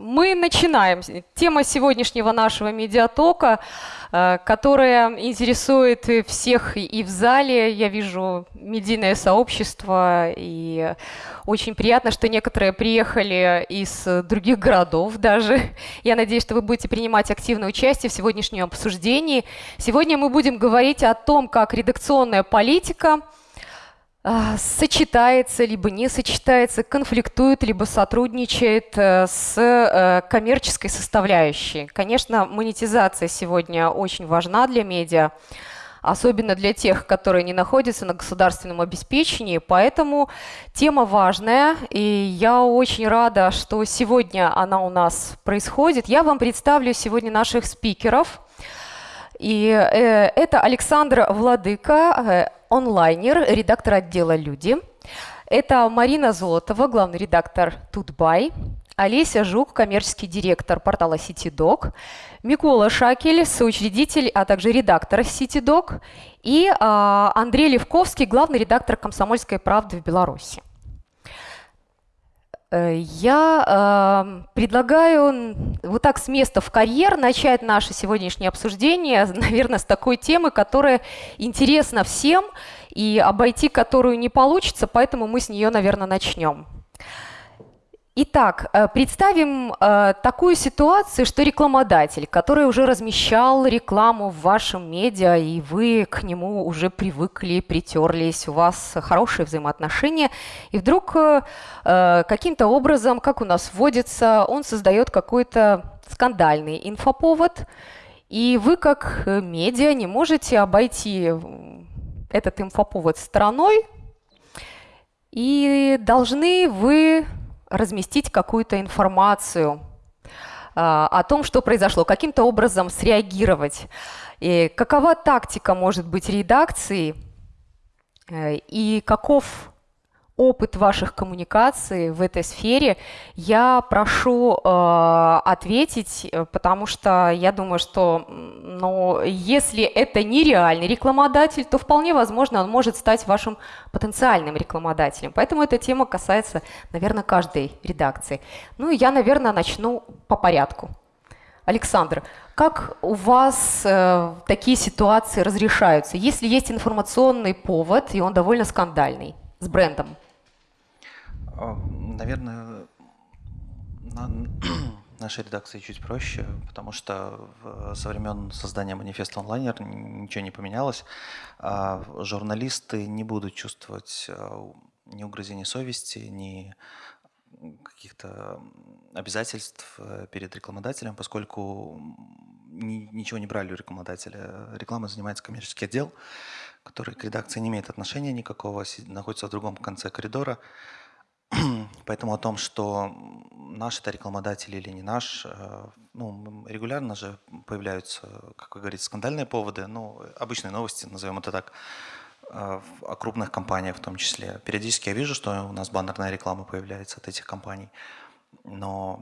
Мы начинаем. Тема сегодняшнего нашего медиатока, э, которая интересует всех и в зале. Я вижу медийное сообщество, и очень приятно, что некоторые приехали из других городов даже. Я надеюсь, что вы будете принимать активное участие в сегодняшнем обсуждении. Сегодня мы будем говорить о том, как редакционная политика – сочетается, либо не сочетается, конфликтует, либо сотрудничает э, с э, коммерческой составляющей. Конечно, монетизация сегодня очень важна для медиа, особенно для тех, которые не находятся на государственном обеспечении, поэтому тема важная, и я очень рада, что сегодня она у нас происходит. Я вам представлю сегодня наших спикеров. И э, это Александр Владыка, онлайнер, редактор отдела «Люди». Это Марина Золотова, главный редактор «Тутбай», Олеся Жук, коммерческий директор портала CityDoc, Микола Шакель, соучредитель, а также редактор CityDoc, и а, Андрей Левковский, главный редактор «Комсомольской правды» в Беларуси. Э, я э, предлагаю вот так с места в карьер начать наше сегодняшнее обсуждение, наверное, с такой темы, которая интересна всем и обойти которую не получится, поэтому мы с нее, наверное, начнем. Итак, э, представим э, такую ситуацию, что рекламодатель, который уже размещал рекламу в вашем медиа, и вы к нему уже привыкли, притерлись, у вас хорошие взаимоотношения, и вдруг э, каким-то образом, как у нас вводится, он создает какой-то скандальный инфоповод, и вы как медиа не можете обойти этот инфоповод стороной, и должны вы разместить какую-то информацию а, о том, что произошло, каким-то образом среагировать. И какова тактика может быть редакции э, и каков опыт ваших коммуникаций в этой сфере, я прошу э, ответить, э, потому что я думаю, что ну, если это не реальный рекламодатель, то вполне возможно он может стать вашим потенциальным рекламодателем. Поэтому эта тема касается, наверное, каждой редакции. Ну и я, наверное, начну по порядку. Александр, как у вас э, такие ситуации разрешаются, если есть информационный повод, и он довольно скандальный, с брендом? А, наверное, на нашей редакции чуть проще, потому что со времен создания манифеста онлайнер ничего не поменялось. А журналисты не будут чувствовать а, ни угрызений совести, ни каких-то обязательств э, перед рекламодателем, поскольку ничего не брали у рекламодателя. Реклама занимается коммерческий отдел, который к редакции не имеет отношения никакого, находится в другом конце коридора. Поэтому о том, что наш это рекламодатель или не наш, э, ну, регулярно же появляются, как вы говорите, скандальные поводы, ну, обычные новости, назовем это так, э, о крупных компаниях в том числе. Периодически я вижу, что у нас баннерная реклама появляется от этих компаний, но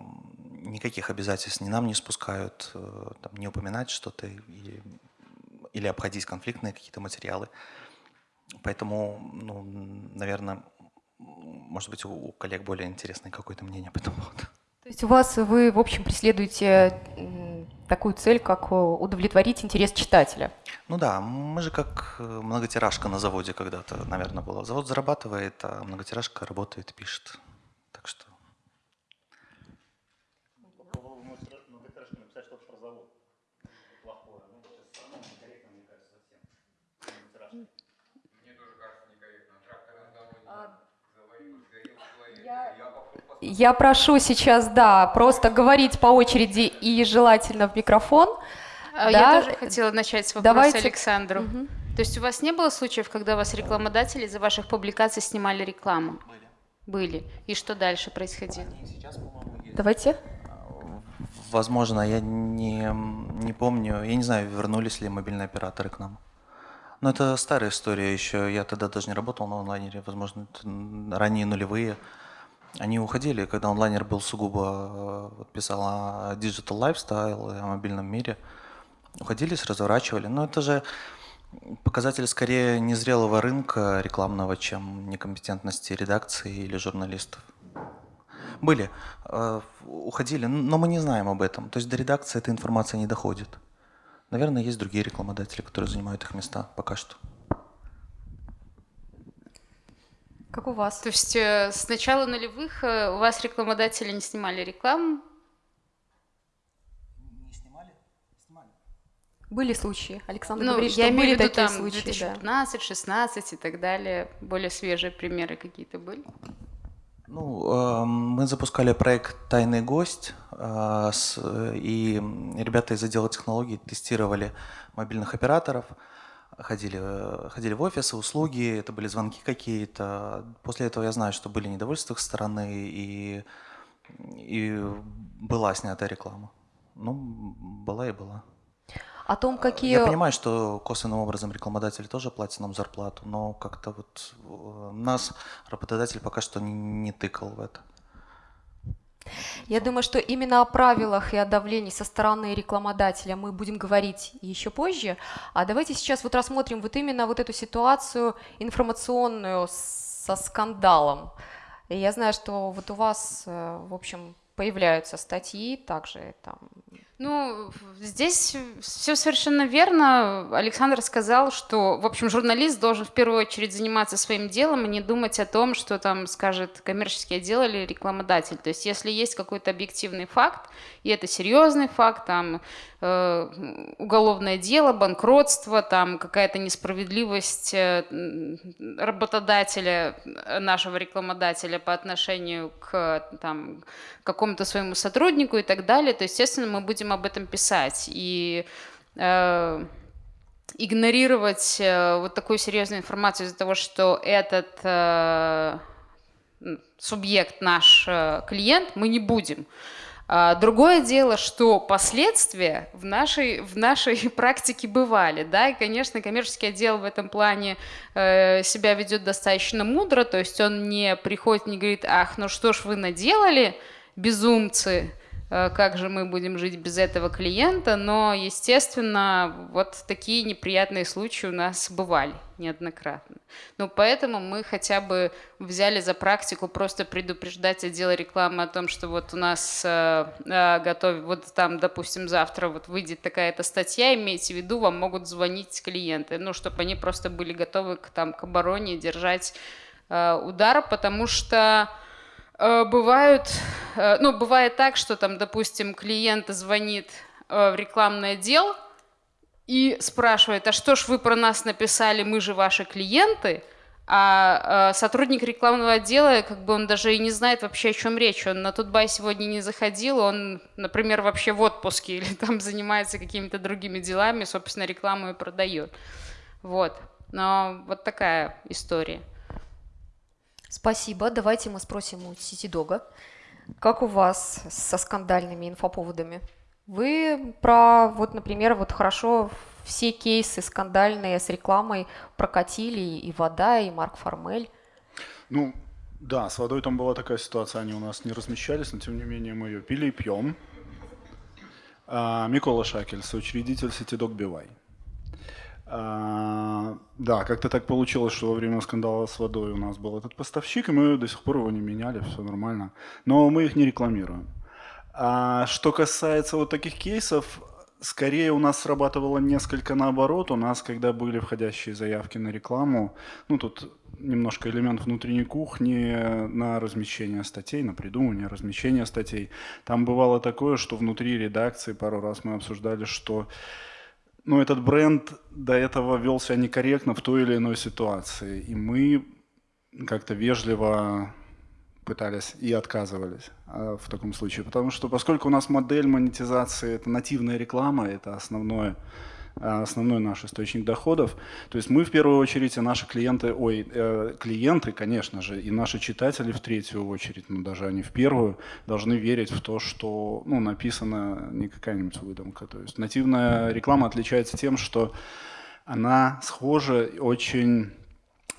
никаких обязательств ни нам не спускают, э, там, не упоминать что-то или, или обходить конфликтные какие-то материалы. Поэтому, ну, наверное, может быть, у коллег более интересное какое-то мнение по этому поводу. То есть у вас вы, в общем, преследуете такую цель, как удовлетворить интерес читателя? Ну да, мы же как э, многотиражка на заводе когда-то, наверное, было. Завод зарабатывает, а многотиражка работает, пишет. Так что Я прошу сейчас, да, просто говорить по очереди и желательно в микрофон. А, я да. тоже хотела начать с вопроса Давайте. Александру. Угу. То есть у вас не было случаев, когда вас рекламодатели за ваших публикаций снимали рекламу? Были. Были. И что дальше происходило? Сейчас, Давайте. Возможно, я не, не помню, я не знаю, вернулись ли мобильные операторы к нам. Но это старая история еще. Я тогда даже не работал на онлайнере, возможно, ранние нулевые. Они уходили, когда онлайнер был сугубо, вот писал о digital lifestyle, о мобильном мире. Уходились, разворачивали. Но это же показатель скорее незрелого рынка рекламного, чем некомпетентности редакции или журналистов. Были, э, уходили, но мы не знаем об этом. То есть до редакции эта информация не доходит. Наверное, есть другие рекламодатели, которые занимают их места пока что. Как у вас? То есть э, с начала нулевых э, у вас рекламодатели не снимали рекламу? Не снимали? Снимали. Были случаи. Александр ну, говорит, я что имею были в виду такие там случаи. 2015, да. 16 и так далее. Более свежие примеры какие-то были? Ну, э, мы запускали проект «Тайный гость», э, с, и ребята из отдела технологий тестировали мобильных операторов – ходили, э, ходили в офисы, услуги, это были звонки какие-то. После этого я знаю, что были недовольства их стороны, и, и была снята реклама. Ну, была и была. О том, какие... Я понимаю, что косвенным образом рекламодатели тоже платят нам зарплату, но как-то вот э, нас работодатель пока что не, не тыкал в это. Я думаю, что именно о правилах и о давлении со стороны рекламодателя мы будем говорить еще позже. А давайте сейчас вот рассмотрим вот именно вот эту ситуацию информационную со скандалом. И я знаю, что вот у вас, э, в общем, появляются статьи также там ну, здесь все совершенно верно. Александр сказал, что, в общем, журналист должен в первую очередь заниматься своим делом и не думать о том, что там скажет коммерческий отдел или рекламодатель. То есть, если есть какой-то объективный факт, и это серьезный факт, там э, уголовное дело, банкротство, там какая-то несправедливость э, работодателя, нашего рекламодателя по отношению к там, какому-то своему сотруднику и так далее, то, естественно, мы будем об этом писать. И э, игнорировать э, вот такую серьезную информацию из-за того, что этот э, субъект наш э, клиент, мы не будем. А, другое дело, что последствия в нашей, в нашей практике бывали, да, и, конечно, коммерческий отдел в этом плане э, себя ведет достаточно мудро, то есть он не приходит, не говорит, ах, ну что ж вы наделали, безумцы, как же мы будем жить без этого клиента, но, естественно, вот такие неприятные случаи у нас бывали неоднократно. Ну, поэтому мы хотя бы взяли за практику просто предупреждать отдел рекламы о том, что вот у нас э, э, готов, вот там, допустим, завтра вот выйдет такая-то статья, имейте в виду, вам могут звонить клиенты, ну, чтобы они просто были готовы к, там, к обороне, держать э, удар, потому что Э, бывают, э, ну, бывает так, что там, допустим, клиент звонит э, в рекламный отдел и спрашивает, а что ж вы про нас написали, мы же ваши клиенты, а сотрудник рекламного отдела, как бы он даже и не знает вообще, о чем речь. Он на Тутбай сегодня не заходил, он, например, вообще в отпуске или там занимается какими-то другими делами, собственно, рекламу и продает. Вот. Но вот такая история. Спасибо. Давайте мы спросим у Ситидога, как у вас со скандальными инфоповодами? Вы про, вот, например, вот хорошо все кейсы скандальные с рекламой прокатили и вода, и Марк Формель. Ну, да, с водой там была такая ситуация, они у нас не размещались, но тем не менее мы ее пили и пьем. А, Микола Шакель, соучредитель Ситидок Бивай. А, да, как-то так получилось, что во время скандала с водой у нас был этот поставщик, и мы до сих пор его не меняли, все нормально. Но мы их не рекламируем. А что касается вот таких кейсов, скорее у нас срабатывало несколько наоборот. У нас, когда были входящие заявки на рекламу, ну тут немножко элемент внутренней кухни на размещение статей, на придумывание размещение статей. Там бывало такое, что внутри редакции пару раз мы обсуждали, что ну, этот бренд до этого вел себя некорректно в той или иной ситуации. И мы как-то вежливо пытались и отказывались а, в таком случае. Потому что поскольку у нас модель монетизации – это нативная реклама, это основное основной наш источник доходов. То есть мы в первую очередь и наши клиенты, ой, э, клиенты, конечно же, и наши читатели в третью очередь, но даже они в первую, должны верить в то, что ну, написано не какая-нибудь выдумка. То есть нативная реклама отличается тем, что она схожа очень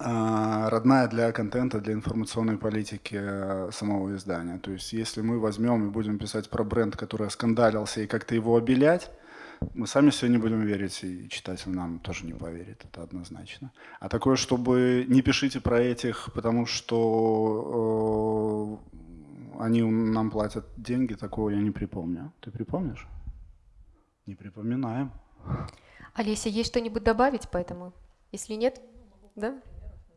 а, родная для контента, для информационной политики э, самого издания. То есть если мы возьмем и будем писать про бренд, который скандалился, и как-то его обелять, мы сами себе не будем верить, и читатель нам тоже не поверит, это однозначно. А такое, чтобы не пишите про этих, потому что они нам платят деньги, такого я не припомню. Ты припомнишь? Не припоминаем. Олеся, есть что-нибудь добавить по этому? Если нет, да?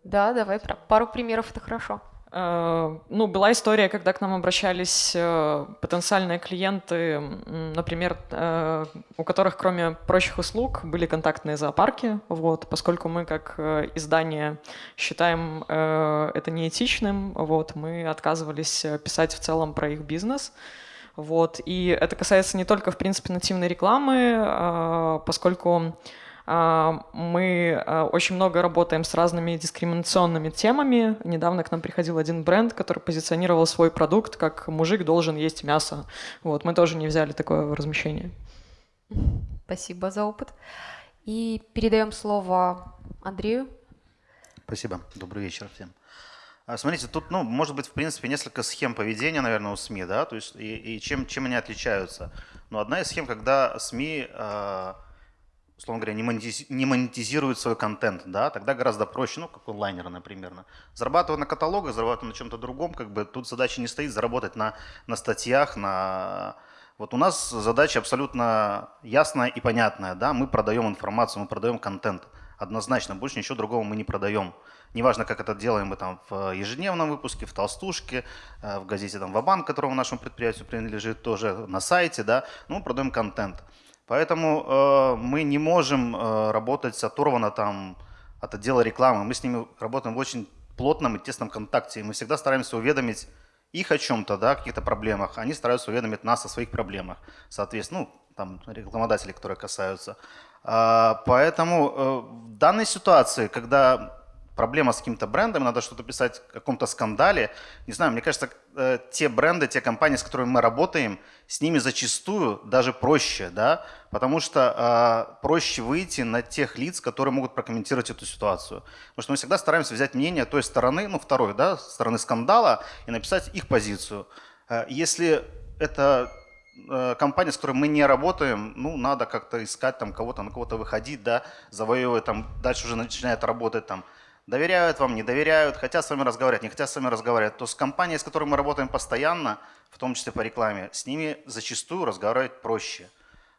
Да, давай, пару примеров, это хорошо. Э, ну, была история, когда к нам обращались э, потенциальные клиенты, например, э, у которых кроме прочих услуг были контактные зоопарки, вот, поскольку мы как издание считаем это неэтичным, вот, мы отказывались писать в целом про их бизнес, вот, и это касается не только, в принципе, нативной рекламы, поскольку мы а, очень много работаем с разными дискриминационными темами. Недавно к нам приходил один бренд, который позиционировал свой продукт как «мужик должен есть мясо». Вот, мы тоже не взяли такое размещение. Спасибо за опыт. И передаем слово Андрею. Спасибо. Добрый вечер всем. А, смотрите, тут, ну, может быть, в принципе, несколько схем поведения, наверное, у СМИ, да, то есть и, и чем, чем они отличаются. Но одна из схем, когда СМИ э, условно говоря, не монетизирует свой контент, да, тогда гораздо проще, ну, как онлайнеры, например. Зарабатывать на каталогах, зарабатывать на чем-то другом, как бы тут задача не стоит заработать на, на статьях, на... Вот у нас задача абсолютно ясная и понятная, да, мы продаем информацию, мы продаем контент, однозначно, больше ничего другого мы не продаем. Неважно, как это делаем мы там в ежедневном выпуске, в толстушке, э, в газете там Вабанк, которому нашему предприятию принадлежит, тоже на сайте, да, ну, мы продаем контент. Поэтому э, мы не можем э, работать оторвано там от отдела рекламы. Мы с ними работаем в очень плотном и тесном контакте. И мы всегда стараемся уведомить их о чем-то, да, каких-то проблемах. Они стараются уведомить нас о своих проблемах. Соответственно, ну, там рекламодатели, которые касаются. А, поэтому э, в данной ситуации, когда проблема с каким-то брендом, надо что-то писать о каком-то скандале. Не знаю, мне кажется, э, те бренды, те компании, с которыми мы работаем, с ними зачастую даже проще, да, потому что э, проще выйти на тех лиц, которые могут прокомментировать эту ситуацию. Потому что мы всегда стараемся взять мнение той стороны, ну, второй, да, стороны скандала и написать их позицию. Э, если это э, компания, с которой мы не работаем, ну, надо как-то искать там кого-то, на кого-то выходить, да, завоевывать, там, дальше уже начинает работать там доверяют вам, не доверяют, хотят с вами разговаривать, не хотят с вами разговаривать, то с компанией, с которой мы работаем постоянно, в том числе по рекламе, с ними зачастую разговаривать проще.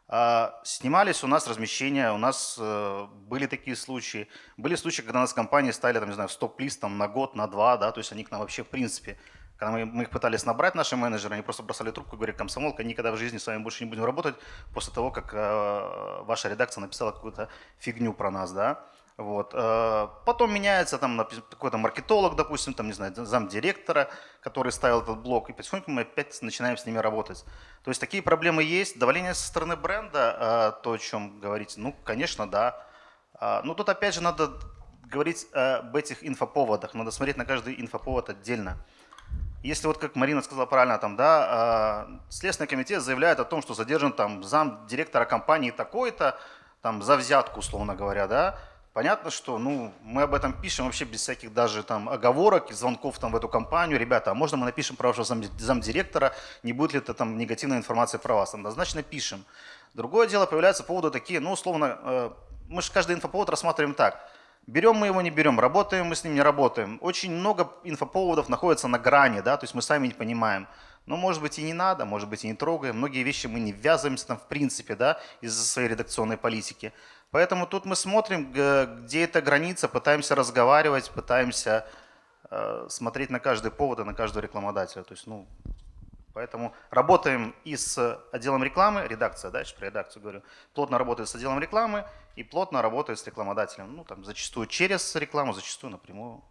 А, снимались у нас размещения, у нас э, были такие случаи. Были случаи, когда нас компании ставили, там, не знаю, в стоп-лист там, на год, на два, да, то есть они к нам вообще в принципе когда мы, мы их пытались набрать, наши менеджеры, они просто бросали трубку и говорили, комсомолка, никогда в жизни с вами больше не будем работать после того, как э, ваша редакция написала какую-то фигню про нас. Да? Вот. Э, потом меняется там какой-то маркетолог, допустим, там, не знаю, замдиректора, который ставил этот блок, и потихоньку мы опять начинаем с ними работать. То есть такие проблемы есть. Давление со стороны бренда, э, то, о чем говорите, ну, конечно, да. Э, но тут опять же надо говорить об этих инфоповодах, надо смотреть на каждый инфоповод отдельно. Если вот, как Марина сказала правильно, там, да, Следственный комитет заявляет о том, что задержан там зам директора компании такой-то, там, за взятку, условно говоря, да, Понятно, что ну, мы об этом пишем вообще без всяких даже там оговорок и звонков там, в эту компанию. Ребята, а можно мы напишем про вашего зам, замдиректора, не будет ли это там негативная информация про вас? Однозначно пишем. Другое дело, появляются поводы такие, ну, условно, э, мы же каждый инфоповод рассматриваем так. Берем мы его, не берем, работаем мы с ним, не работаем. Очень много инфоповодов находится на грани, да, то есть мы сами не понимаем. Но, может быть, и не надо, может быть, и не трогаем. Многие вещи мы не ввязываемся там в принципе, да, из-за своей редакционной политики. Поэтому тут мы смотрим, где эта граница, пытаемся разговаривать, пытаемся э, смотреть на каждый повод и на каждого рекламодателя. То есть, ну, поэтому работаем и с отделом рекламы, редакция, дальше про редакцию говорю, плотно работает с отделом рекламы и плотно работает с рекламодателем. Ну, там зачастую через рекламу, зачастую напрямую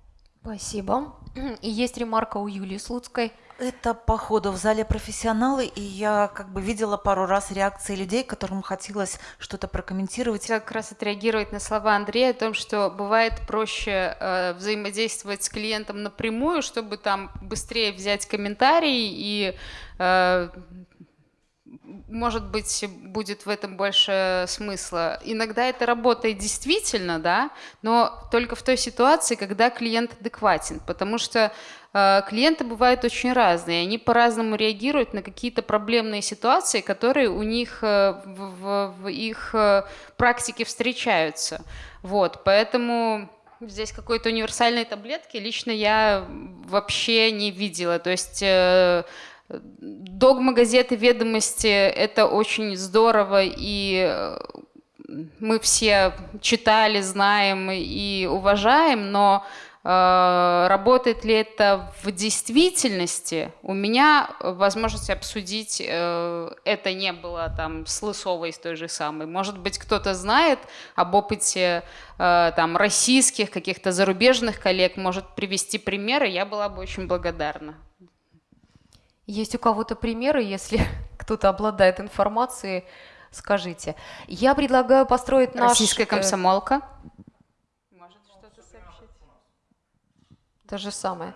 Спасибо. И есть ремарка у Юлии Слуцкой. Это по ходу в зале профессионалы, и я как бы видела пару раз реакции людей, которым хотелось что-то прокомментировать. Как раз отреагировать на слова Андрея о том, что бывает проще э, взаимодействовать с клиентом напрямую, чтобы там быстрее взять комментарий и э, может быть, будет в этом больше смысла. Иногда это работает действительно, да, но только в той ситуации, когда клиент адекватен, потому что э, клиенты бывают очень разные, они по-разному реагируют на какие-то проблемные ситуации, которые у них э, в, в, их э, практике встречаются. Вот, поэтому здесь какой-то универсальной таблетки лично я вообще не видела. То есть э, догма газеты «Ведомости» — это очень здорово, и э, мы все читали, знаем и уважаем, но э, работает ли это в действительности, у меня возможности обсудить э, это не было там с Лысовой, с той же самой. Может быть, кто-то знает об опыте там российских, каких-то зарубежных коллег, может привести примеры, я была бы очень благодарна. Есть у кого-то примеры, если кто-то обладает информацией, скажите. Я предлагаю построить наш... Российская э, комсомолка. Может что-то сообщить? То же самое.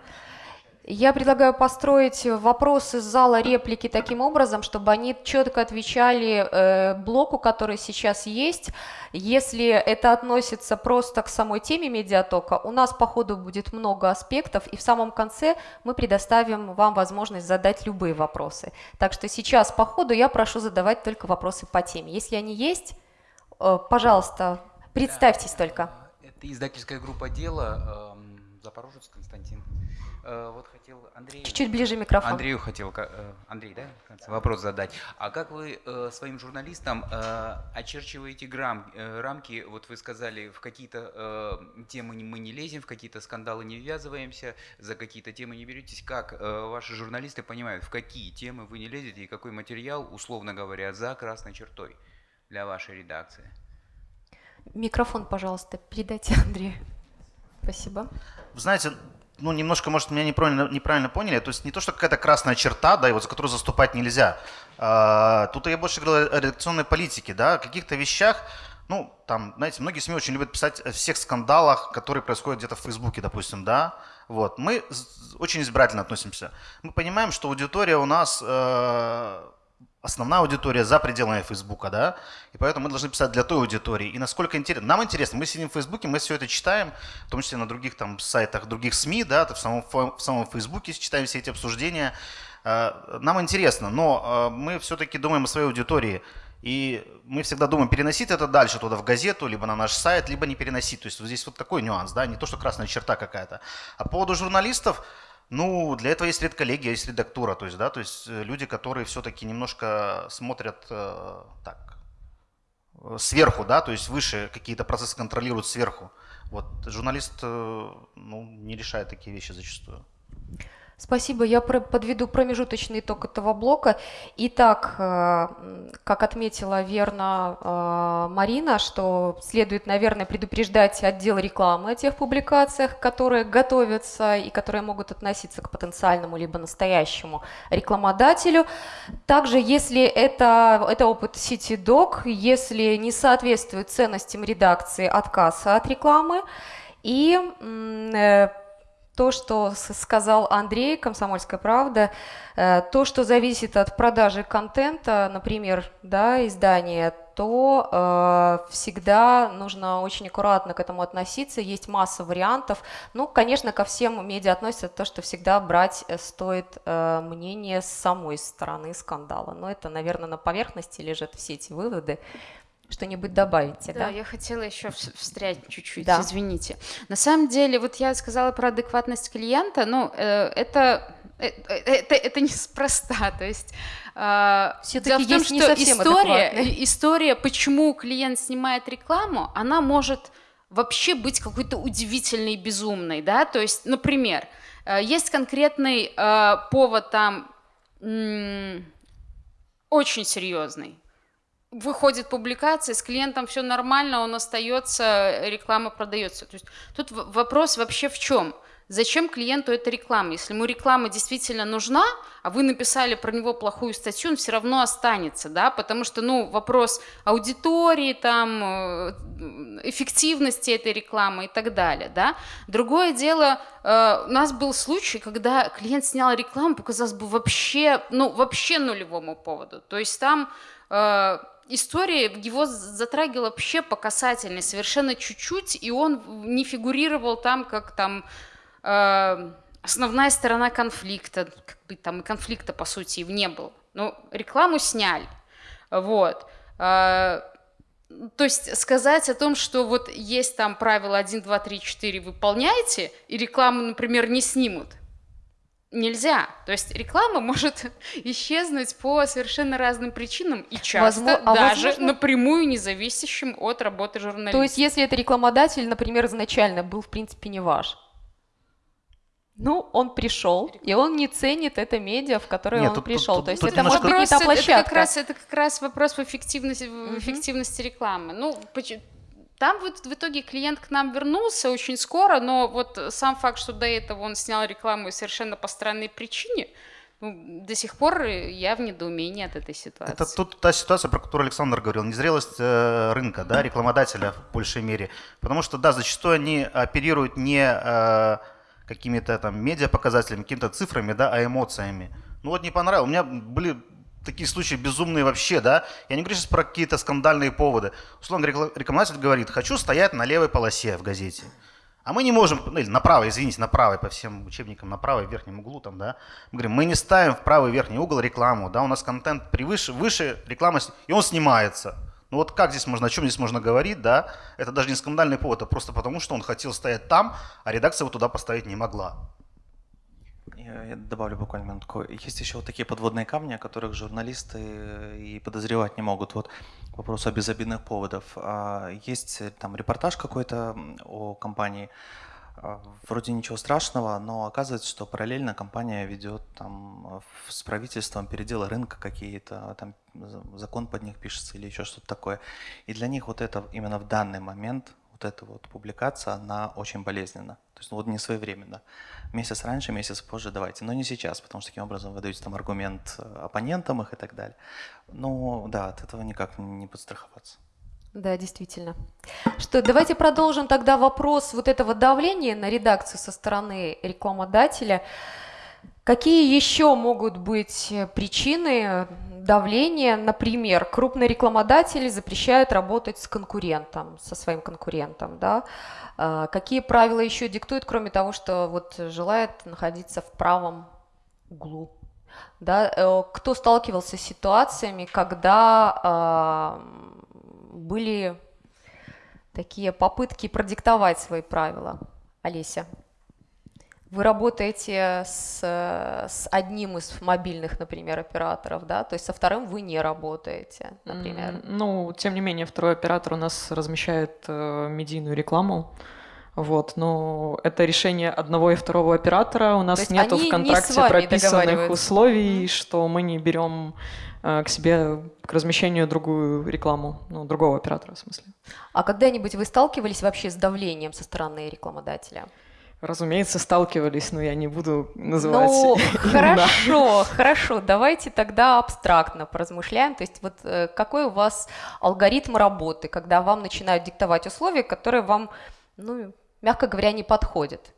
Я предлагаю построить вопросы зала реплики таким образом, чтобы они четко отвечали э, блоку, который сейчас есть. Если это относится просто к самой теме медиатока, у нас по ходу будет много аспектов, и в самом конце мы предоставим вам возможность задать любые вопросы. Так что сейчас по ходу я прошу задавать только вопросы по теме. Если они есть, э, пожалуйста, представьтесь только. Это издательская группа «Дело», э, Запорожец Константин. Э, вот хотел Андрею... Чуть-чуть ближе микрофон. Андрею хотел, э, Андрей, да, вопрос задать. А как вы э, своим журналистам очерчиваете грам, рамки? Вот вы сказали, в какие-то темы мы не лезем, в какие-то скандалы не ввязываемся, за какие-то темы не беретесь. Как ваши журналисты понимают, в какие темы вы не лезете и какой материал, условно говоря, за красной чертой для вашей редакции? Микрофон, пожалуйста, передайте Андрею. Спасибо. Вы знаете, ну, немножко, может, меня неправильно, неправильно поняли. То есть не то, что какая-то красная черта, да, и вот за которую заступать нельзя. А, тут я больше говорил о редакционной политике, да, о каких-то вещах, ну, там, знаете, многие СМИ очень любят писать о всех скандалах, которые происходят где-то в Фейсбуке, допустим, да. Вот. Мы очень избирательно относимся. Мы понимаем, что аудитория у нас э, основная аудитория за пределами Фейсбука, да, и поэтому мы должны писать для той аудитории. И насколько интересно, нам интересно, мы сидим в Фейсбуке, мы все это читаем, в том числе на других там сайтах других СМИ, да, в самом, в самом Фейсбуке читаем все эти обсуждения. А, нам интересно, но а, мы все-таки думаем о своей аудитории, и мы всегда думаем, переносить это дальше туда в газету, либо на наш сайт, либо не переносить. То есть вот здесь вот такой нюанс, да, не то, что красная черта какая-то. А по поводу журналистов, ну, для этого есть редколлегия, есть редактура, то есть, да, то есть э, люди, которые все-таки немножко смотрят э, так, э, сверху, да, то есть выше какие-то процессы контролируют сверху. Вот журналист, э, ну, не решает такие вещи зачастую. Спасибо. Я подведу промежуточный итог этого блока. Итак, э, как отметила верно э, Марина, что следует, наверное, предупреждать отдел рекламы о тех публикациях, которые готовятся и которые могут относиться к потенциальному либо настоящему рекламодателю. Также, если это, это опыт CityDoc, если не соответствует ценностям редакции отказа от рекламы, и э, то, что сказал Андрей, «Комсомольская правда», э, то, что зависит от продажи контента, например, да, издания, то э, всегда нужно очень аккуратно к этому относиться, есть масса вариантов. Ну, конечно, ко всем медиа относится то, что всегда брать э, стоит э, мнение с самой стороны скандала. Но это, наверное, на поверхности лежат все эти выводы что-нибудь добавите, да? Да, я хотела еще встрять чуть-чуть, да. извините. На самом деле, вот я сказала про адекватность клиента, ну, э, это, э, э это, это неспроста, то есть э, Все-таки есть том, не что история, история, почему клиент снимает рекламу, она может вообще быть какой-то удивительной, безумной, да, то есть, например, э, есть конкретный э, повод там очень серьезный, выходит публикация, с клиентом все нормально, он остается, реклама продается. То есть тут вопрос вообще в чем? Зачем клиенту эта реклама? Если ему реклама действительно нужна, а вы написали про него плохую статью, он все равно останется, да, потому что, ну, вопрос аудитории, там, э, эффективности этой рекламы и так далее, да. Другое дело, э, у нас был случай, когда клиент снял рекламу, показалось бы вообще, ну, вообще нулевому поводу, то есть там э, история его затрагивала вообще по касательной, совершенно чуть-чуть, и он не фигурировал там, как там э, основная сторона конфликта, как бы там и конфликта, по сути, и не было. Ну, рекламу сняли, вот. Э, то есть сказать о том, что вот есть там правило 1, 2, 3, 4, выполняйте, и рекламу, например, не снимут, нельзя. То есть реклама может исчезнуть по совершенно разным причинам и часто Возможно- а даже возможно- напрямую независящим от работы журналиста. То есть, если это рекламодатель, например, изначально был, в принципе, не ваш, ну, он пришел, и он не ценит это медиа, в которое Нет, он тут- пришел. тут- То есть, тут это может быть не Вопрос, та это- это, площадка. как раз, это как раз вопрос в эффективности, в эффективности рекламы. Ну, поч- там вот в итоге клиент к нам вернулся очень скоро, но вот сам факт, что до этого он снял рекламу совершенно по странной причине, ну, до сих пор я в недоумении от этой ситуации. Это тут та ситуация, про которую Александр говорил, незрелость э, рынка, да, рекламодателя в большей мере. Потому что, да, зачастую они оперируют не э, какими-то там медиапоказателями, какими-то цифрами, да, а эмоциями. Ну вот не понравилось. У меня были такие случаи безумные вообще, да. Я не говорю сейчас про какие-то скандальные поводы. Условно, рекла- рекламодатель говорит, хочу стоять на левой полосе в газете. А мы не можем, ну, или на правой, извините, на правой, по всем учебникам, на правой в верхнем углу там, да. Мы говорим, мы не ставим в правый верхний угол рекламу, да, у нас контент превыше, выше реклама, и он снимается. Ну вот как здесь можно, о чем здесь можно говорить, да? Это даже не скандальный повод, а просто потому, что он хотел стоять там, а редакция его туда поставить не могла. Я, я добавлю буквально минутку. Есть еще вот такие подводные камни, о которых журналисты э, и подозревать не могут. Вот к о безобидных поводов. А, Есть э, там репортаж какой-то о компании. А, Вроде ничего страшного, но оказывается, что параллельно компания ведет там э, с правительством переделы рынка какие-то, там за- закон под них пишется или еще что-то такое. И для них вот это именно в данный момент, вот эта вот публикация, она очень болезненна. То есть ну, вот не своевременно. Месяц раньше, месяц позже давайте, но не сейчас, потому что таким образом вы даете там аргумент э, оппонентам их и так далее. Ну да, от этого никак не подстраховаться. Да, действительно. Что, давайте продолжим тогда вопрос вот этого давления на редакцию со стороны рекламодателя. Какие еще могут быть э, причины давления? Например, крупные рекламодатели запрещают работать с конкурентом, со своим конкурентом, да? А, Какие правила еще диктуют, кроме того, что вот желает находиться в правом углу? Да? Э, Кто сталкивался с ситуациями, когда а, были такие попытки продиктовать свои правила? Олеся. Вы работаете с, с одним из мобильных, например, операторов, да, то есть со вторым вы не работаете, например. Ну, тем не менее, второй оператор у нас размещает э, медийную рекламу. Вот, но это решение одного и второго оператора. У нас нету не в контракте вами прописанных условий, что мы не берем э, к себе к размещению другую рекламу, ну, другого оператора, в смысле. А когда-нибудь вы сталкивались вообще с давлением со стороны рекламодателя? Разумеется, сталкивались, но я не буду называть. Ну, хорошо, хорошо, давайте тогда абстрактно поразмышляем. То есть вот э, какой у вас алгоритм работы, когда вам начинают диктовать условия, которые вам, ну, мягко говоря, не подходят?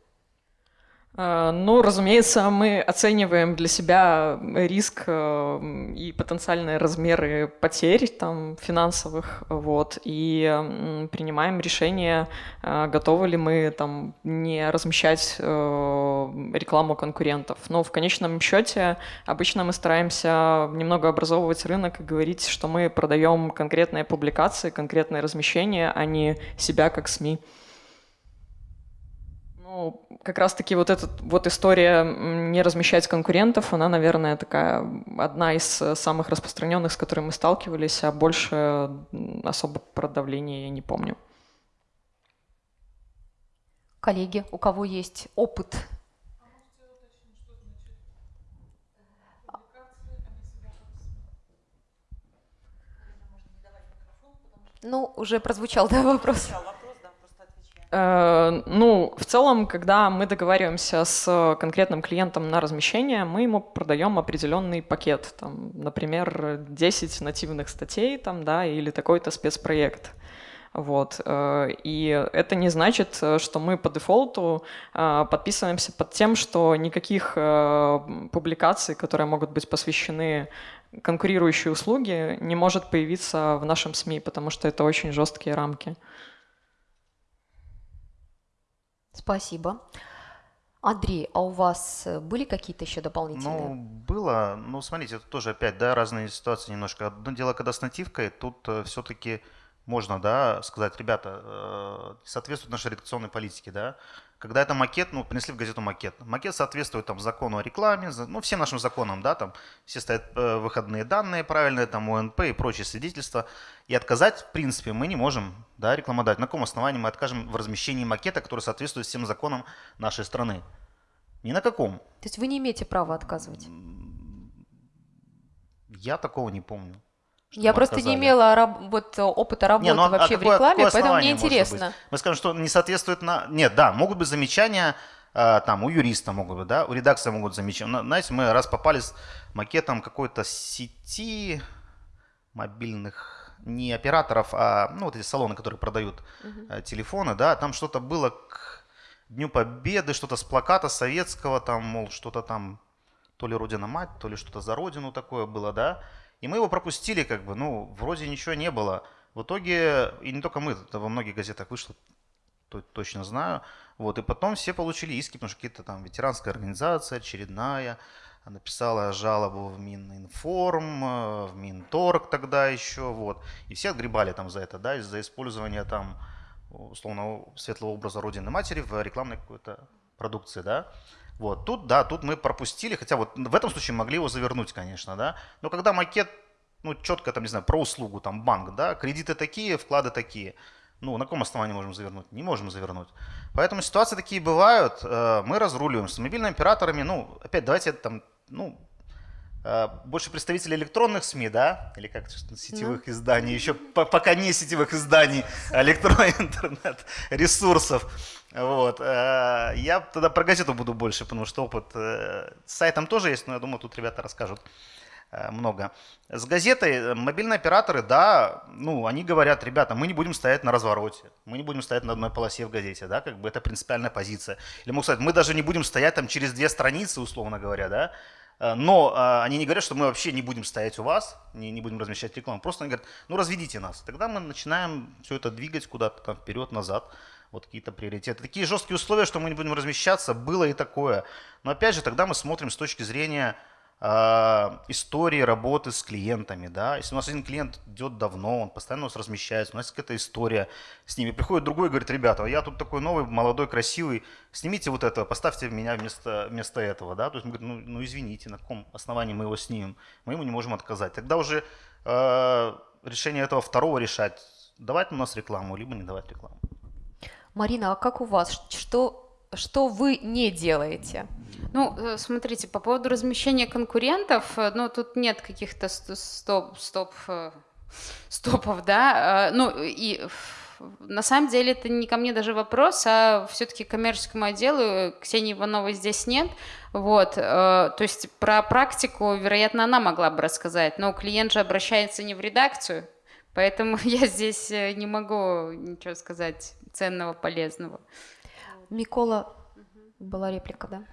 Э, Ну, разумеется, мы оцениваем для себя риск э, и потенциальные размеры потерь там, финансовых, вот, и принимаем решение, э, готовы ли мы там, не размещать рекламу конкурентов. Но в конечном счете обычно мы стараемся немного образовывать рынок и говорить, что мы продаем конкретные публикации, конкретные размещения, а не себя как СМИ. Ну, как раз-таки вот эта вот история не размещать конкурентов, она, наверное, такая одна из э, самых распространенных, с которой мы сталкивались, а больше особо про давление я не помню. Коллеги, у кого есть опыт? Ну, уже прозвучал, да, вопрос. Э, Ну, в целом, когда мы договариваемся с конкретным клиентом на размещение, мы ему продаем определенный пакет, там, например, 10 нативных статей, там, да, или такой-то спецпроект. Вот. э, И это не значит, э, что мы по дефолту э, подписываемся под тем, что никаких э, публикаций, которые могут быть посвящены конкурирующей услуге, не может появиться в нашем СМИ, потому что это очень жесткие рамки. Спасибо. Андрей, а у вас э, были какие-то еще дополнительные? Ну, было, ну, смотрите, это тоже опять, да, разные ситуации немножко. Одно дело, когда с нативкой, тут все-таки можно, да, сказать, ребята, э, соответствует нашей редакционной политике, да. Когда это макет, ну, принесли в газету макет. Макет соответствует там закону о рекламе, ну, всем нашим законам, да, там все стоят э, выходные данные правильные, там ОНП и прочие свидетельства. И отказать, в принципе, мы не можем, да, рекламодать. На каком основании мы откажем в размещении макета, который соответствует всем законам нашей страны? Ни на каком. То есть вы не имеете права отказывать? Я такого не помню. Я просто отказали. не имела раб- вот опыта работы Не, ну, а вообще в какое- рекламе, какое поэтому мне интересно. Мы скажем, что не соответствует на... Нет, да, могут быть замечания, э, там, у юриста могут быть, да, у редакции могут замечать. Но, знаете, мы раз попали с макетом какой-то сети мобильных, не операторов, а, ну, вот эти салоны, которые продают э, телефоны, да, там что-то было к Дню Победы, что-то с плаката советского, там, мол, что-то там, то ли Родина-мать, то ли что-то за Родину такое было, да, и мы его пропустили, как бы, ну, вроде ничего не было. В итоге, и не только мы, это во многих газетах вышло, то- точно знаю. Вот, и потом все получили иски, потому что какие-то там ветеранская организация очередная написала жалобу в Мининформ, э, в Минторг тогда еще, вот. И все отгребали там за это, да, из-за использования там, условно, светлого образа Родины Матери в рекламной какой-то продукции, да. Вот, тут, да, тут мы пропустили, хотя вот в этом случае могли его завернуть, конечно, да. Но когда макет, ну, четко там, не знаю, про услугу, там, банк, да, кредиты такие, вклады такие, ну, на каком основании можем завернуть? Не можем завернуть. Поэтому ситуации такие бывают, э, мы разруливаем с мобильными операторами, ну, опять давайте там, ну, э, больше представителей электронных СМИ, да, или как сетевых изданий, еще по- пока не сетевых изданий, а электронных интернет-ресурсов. Вот. э, Я тогда про газету буду больше, потому что опыт э, с сайтом тоже есть, но я думаю, тут ребята расскажут э, много. С газетой мобильные операторы, да, ну, они говорят, ребята, мы не будем стоять на развороте, мы не будем стоять на одной полосе в газете, да, как бы это принципиальная позиция. Или могут сказать, мы даже не будем стоять там через две страницы, условно говоря, да, но э, они не говорят, что мы вообще не будем стоять у вас, не, не будем размещать рекламу, просто они говорят, ну, разведите нас. Тогда мы начинаем все это двигать куда-то там вперед, назад, вот какие-то приоритеты. Такие жесткие условия, что мы не будем размещаться, было и такое. Но опять же, тогда мы смотрим с точки зрения э, истории работы с клиентами. Да? Если у нас один клиент идет давно, он постоянно у нас размещается, у нас какая-то история с ними. Приходит другой и говорит, ребята, я тут такой новый, молодой, красивый, снимите вот это, поставьте меня вместо, вместо этого. Да? То есть мы говорим, ну, ну извините, на каком основании мы его снимем? Мы ему не можем отказать. Тогда уже э, решение этого второго решать, давать у нас рекламу, либо не давать рекламу. Марина, а как у вас? Что, что вы не делаете? Ну, э, смотрите, по поводу размещения конкурентов, э, ну, тут нет каких-то ст- стоп, стоп, э, стопов, да, ну, и на самом деле это не ко мне даже вопрос, а все-таки коммерческому отделу, Ксении Ивановой здесь нет, вот, то есть про практику, вероятно, она могла бы рассказать, но клиент же обращается не в редакцию, поэтому я здесь не могу ничего сказать ценного, полезного. Микола, была реплика, да?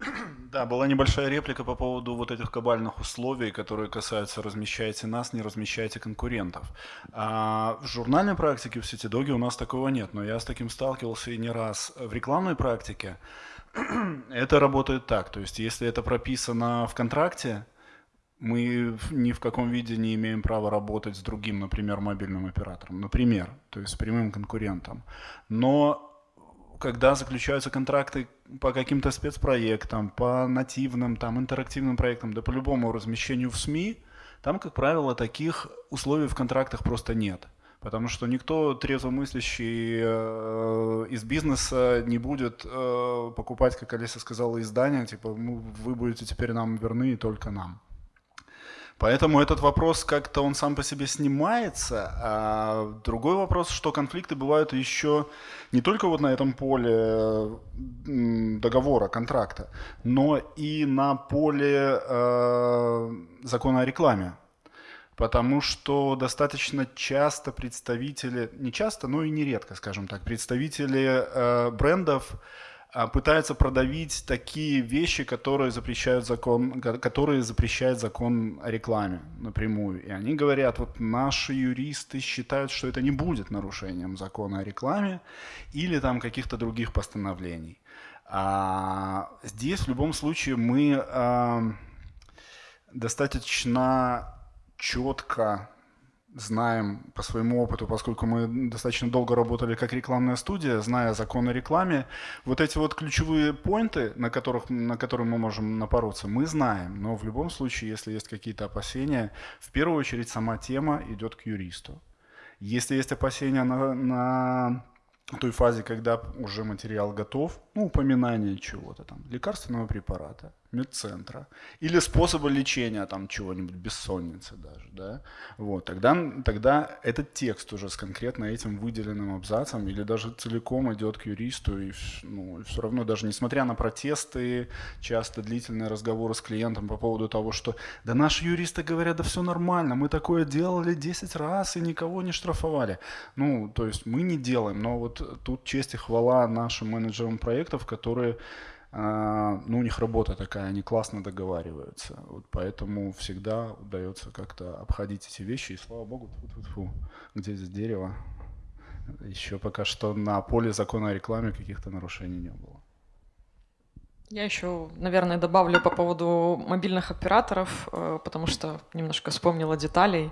Да, была небольшая реплика по поводу вот этих кабальных условий, которые касаются размещайте нас, не размещайте конкурентов. А в журнальной практике в Сетидоге у нас такого нет, но я с таким сталкивался и не раз. В рекламной практике это работает так, то есть если это прописано в контракте, мы ни в каком виде не имеем права работать с другим, например, мобильным оператором, например, то есть с прямым конкурентом. Но когда заключаются контракты по каким-то спецпроектам, по нативным, там, интерактивным проектам, да по любому размещению в СМИ, там, как правило, таких условий в контрактах просто нет. Потому что никто трезвомыслящий э, из бизнеса не будет э, покупать, как Алиса сказала, издания, типа, «Ну, вы будете теперь нам верны и только нам. Поэтому этот вопрос как-то он сам по себе снимается. А другой вопрос, что конфликты бывают еще не только вот на этом поле договора, контракта, но и на поле э, закона о рекламе. Потому что достаточно часто представители, не часто, но и нередко, скажем так, представители э, брендов а, пытаются продавить такие вещи, которые запрещают закон, ко- которые запрещает закон о рекламе напрямую. И они говорят, вот наши юристы считают, что это не будет нарушением закона о рекламе или там каких-то других постановлений. А здесь в любом случае мы а, достаточно четко знаем по своему опыту, поскольку мы достаточно долго работали как рекламная студия, зная закон о рекламе, вот эти вот ключевые поинты, на, которых, на которые мы можем напороться, мы знаем. Но в любом случае, если есть какие-то опасения, в первую очередь сама тема идет к юристу. Если есть опасения на, на той фазе, когда уже материал готов, ну, упоминание чего-то там, лекарственного препарата, медцентра или способа лечения там чего-нибудь, бессонницы даже, да, вот, тогда, тогда этот текст уже с конкретно этим выделенным абзацем или даже целиком идет к юристу и, ну, все равно даже несмотря на протесты, часто длительные разговоры с клиентом по поводу того, что да наши юристы говорят, да все нормально, мы такое делали 10 раз и никого не штрафовали. Ну, то есть мы не делаем, но вот тут честь и хвала нашим менеджерам проектов, которые ну, у них работа такая, они классно договариваются. Вот поэтому всегда удается как-то обходить эти вещи. И слава богу, фу -фу -фу, где здесь дерево? Еще пока что на поле закона о рекламе каких-то нарушений не было. Я еще, наверное, добавлю по поводу мобильных операторов, э, потому что немножко вспомнила деталей.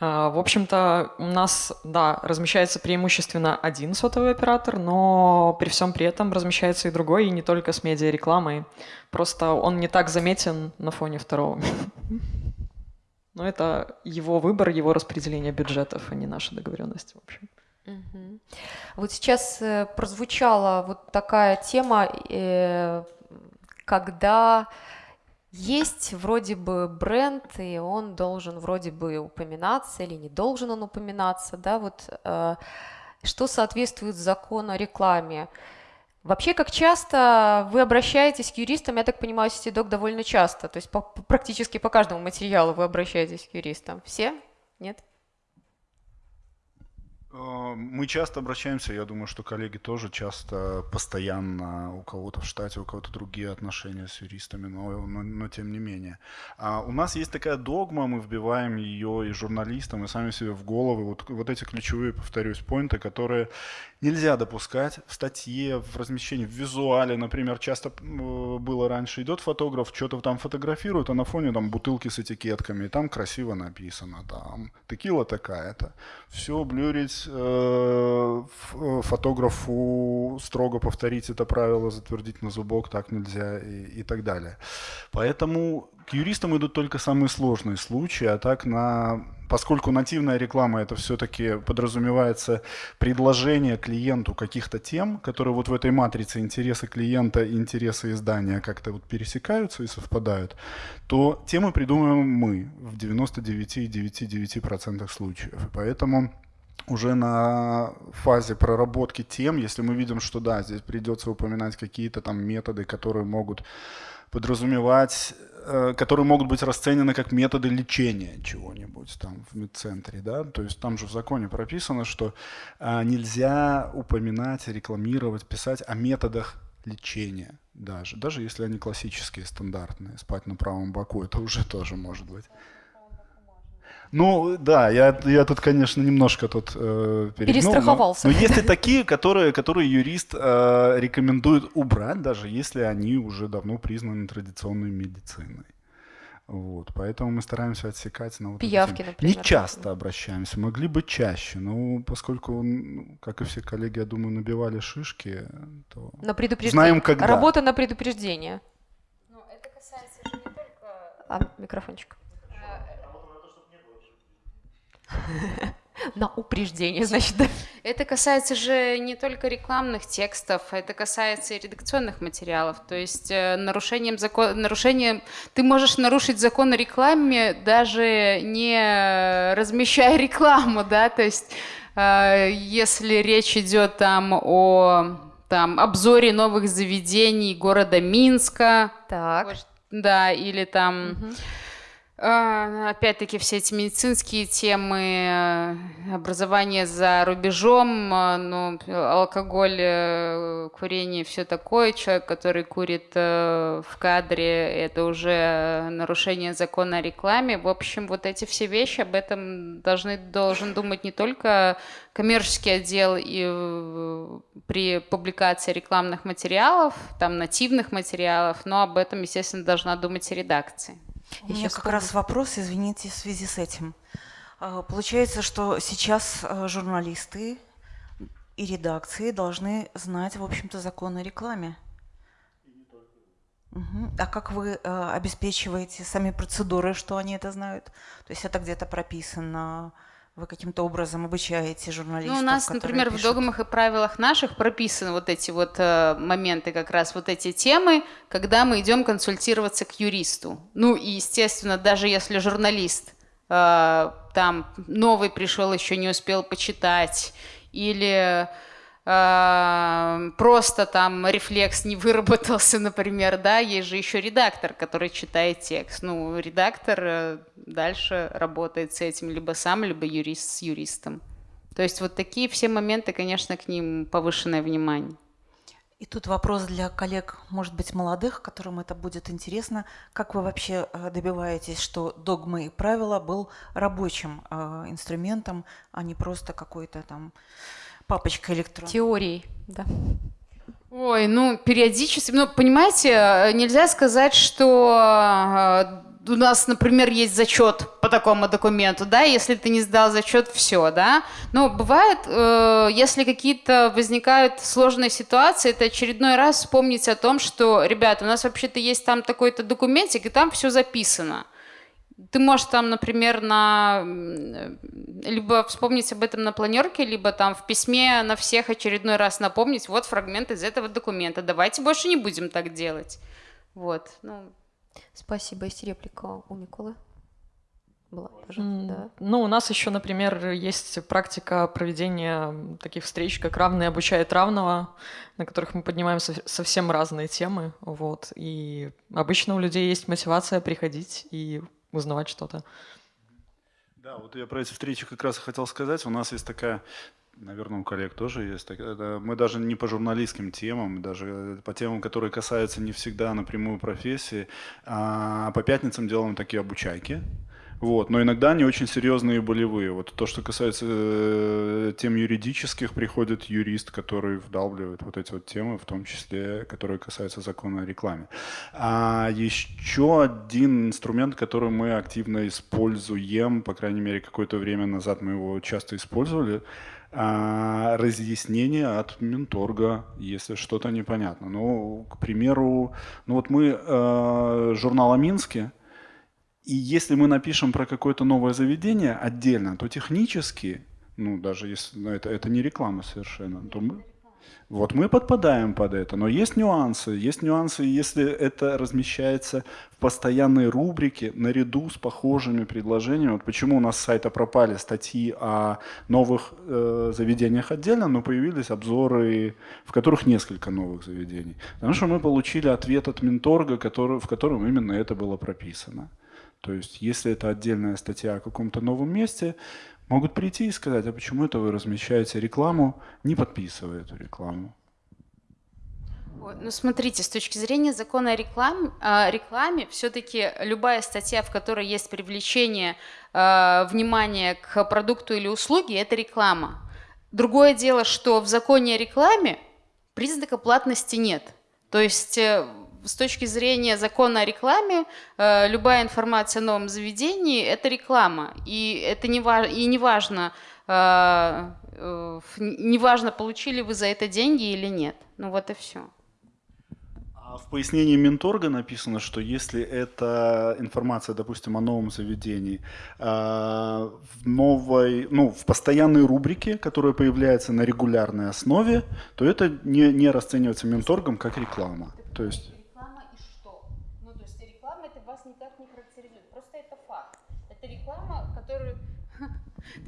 А, в общем-то, у нас, да, размещается преимущественно один сотовый оператор, но при всем при этом размещается и другой, и не только с медиарекламой. Просто он не так заметен на фоне второго. Но это его выбор, его распределение бюджетов, а не наша договоренность, в общем. Вот сейчас э, прозвучала вот такая тема, э, когда есть вроде бы бренд, и он должен вроде бы упоминаться или не должен он упоминаться, да, вот э, что соответствует закону о рекламе. Вообще, как часто вы обращаетесь к юристам, я так понимаю, Ситидок довольно часто, то есть по, практически по каждому материалу вы обращаетесь к юристам. Все? Нет? Э, мы часто обращаемся, я думаю, что коллеги тоже часто, постоянно у кого-то в штате, у кого-то другие отношения с юристами, но, но, но тем не менее. А у нас есть такая догма, мы вбиваем ее и журналистам, и сами себе в головы, вот, вот эти ключевые, повторюсь, поинты, которые нельзя допускать в статье, в размещении, в визуале, например, часто было раньше, идет фотограф, что-то там фотографирует, а на фоне там бутылки с этикетками, и там красиво написано, там, текила такая-то. Все блюрить э, фотографу строго повторить это правило, затвердить на зубок, так нельзя и, и так далее. Поэтому к юристам идут только самые сложные случаи, а так на поскольку нативная реклама это все-таки подразумевается предложение клиенту каких-то тем, которые вот в этой матрице интересы клиента и интересы издания как-то вот пересекаются и совпадают, то темы придумываем мы в 99,99% случаев. И поэтому уже на фазе проработки тем, если мы видим, что да, здесь придется упоминать какие-то там методы, которые могут подразумевать Э, которые могут быть расценены как методы лечения чего-нибудь там в медцентре, да, то есть там же в законе прописано, что а, нельзя упоминать, рекламировать, писать о методах лечения даже, даже если они классические, стандартные, спать на правом боку, это уже тоже может быть. Ну, да, я, я тут, конечно, немножко тут э, перегнул, Перестраховался. Но, но есть и такие, которые, которые юрист э, рекомендует убрать, даже если они уже давно признаны традиционной медициной. Вот, поэтому мы стараемся отсекать на вот Пиявки, например. Не часто обращаемся, могли бы чаще, но поскольку, как и все коллеги, я думаю, набивали шишки, то на предупреждение. знаем, когда. Работа на предупреждение. Но это касается не только... А, микрофончик. На упреждение, значит, да. Это касается же не только рекламных текстов, это касается и редакционных материалов. То есть э, нарушением закона, нарушением, ты можешь нарушить закон о рекламе, даже не размещая рекламу, да, то есть э, если речь идет там о там, обзоре новых заведений города Минска, так. да, или там... Угу опять-таки все эти медицинские темы, э, образование за рубежом, э, ну, алкоголь, э, курение, все такое. Человек, который курит в кадре, это уже нарушение закона о рекламе. В общем, вот эти все вещи, об этом должны, должен думать не только коммерческий отдел и при публикации рекламных материалов, там нативных материалов, но об этом, естественно, должна думать и редакция. У меня как раз вопрос, извините, в связи с этим. А, Получается, что сейчас э, журналисты и редакции должны знать, в общем-то, закон о рекламе. Мгм. А как вы э, обеспечиваете сами процедуры, что они это знают? То есть это где-то прописано, вы каким-то образом обучаете журналистов? Ну, у нас, например, в пишут? догмах и правилах наших прописаны вот эти вот э, моменты, как раз вот эти темы, когда мы идем консультироваться к юристу. Ну, и, естественно, даже если журналист э, там новый пришел, еще не успел почитать, или просто там рефлекс не выработался, например, да, есть же еще редактор, который читает текст. Ну, редактор э, дальше работает с этим либо сам, либо юрист с юристом. То есть вот такие все моменты, конечно, к ним повышенное внимание. И тут вопрос для коллег, может быть, молодых, которым это будет интересно. Как вы вообще э, добиваетесь, что догмы и правила был рабочим э, инструментом, а не просто какой-то там папочка электронная? Теорией, да. Ой, ну, периодически, ну, понимаете, э, нельзя сказать, что э, у нас, например, есть зачет по такому документу, да, если ты не сдал зачет, все, да. Но бывает, э, если какие-то возникают сложные ситуации, это очередной раз вспомнить о том, что, ребята, у нас вообще-то есть там такой-то документик, и там все записано. Ты можешь там, например, на м, либо вспомнить об этом на планерке, либо там в письме на всех очередной раз напомнить, вот фрагмент из этого документа. Давайте больше не будем так делать. Вот. Ну, Спасибо. Есть реплика у Миколы? Была, пожалуйста, да. Ну, у нас еще, например, есть практика проведения таких встреч, как «Равный обучает равного», на которых мы поднимаем со- совсем разные темы. Вот. И обычно у людей есть мотивация приходить и узнавать что-то. Да, вот я про эти встречи как раз и хотел сказать. У нас есть такая, наверное, у коллег тоже есть. Мы даже не по журналистским темам, даже по темам, которые касаются не всегда напрямую профессии, а по пятницам делаем такие обучайки. Вот, но иногда они очень серьезные и болевые. Вот то, что касается э, тем юридических, приходит юрист, который вдалбливает вот эти вот темы, в том числе, которые касаются закона о рекламе. А еще один инструмент, который мы активно используем, по крайней мере, какое-то время назад мы его часто использовали, а, разъяснение от Минторга, если что-то непонятно. Ну, к примеру, ну вот мы э, журнал Минске, и если мы напишем про какое-то новое заведение отдельно, то технически, ну даже если ну, это, это не реклама совершенно, то мы, вот мы подпадаем под это. Но есть нюансы. Есть нюансы, если это размещается в постоянной рубрике наряду с похожими предложениями. Вот почему у нас с сайта пропали статьи о новых э, заведениях отдельно, но появились обзоры, в которых несколько новых заведений. Потому что мы получили ответ от Минторга, который, в котором именно это было прописано. То есть, если это отдельная статья о каком-то новом месте, могут прийти и сказать, а почему это вы размещаете рекламу, не подписывая эту рекламу. Ну, смотрите, с точки зрения закона о рекламе, о рекламе все-таки любая статья, в которой есть привлечение э, внимания к продукту или услуге, это реклама. Другое дело, что в законе о рекламе признака платности нет. То есть э, с точки зрения закона о рекламе, э, любая информация о новом заведении – это реклама. И это не, ва- и не важно, э, э, не важно, получили вы за это деньги или нет. Ну вот и все. А в пояснении Минторга написано, что если это информация, допустим, о новом заведении, в новой, ну, в постоянной рубрике, которая появляется на регулярной основе, то это не, не расценивается Минторгом как реклама. То есть Реклама и что? Ну, то есть реклама это вас никак не характеризует. Просто это факт. Это реклама, которую...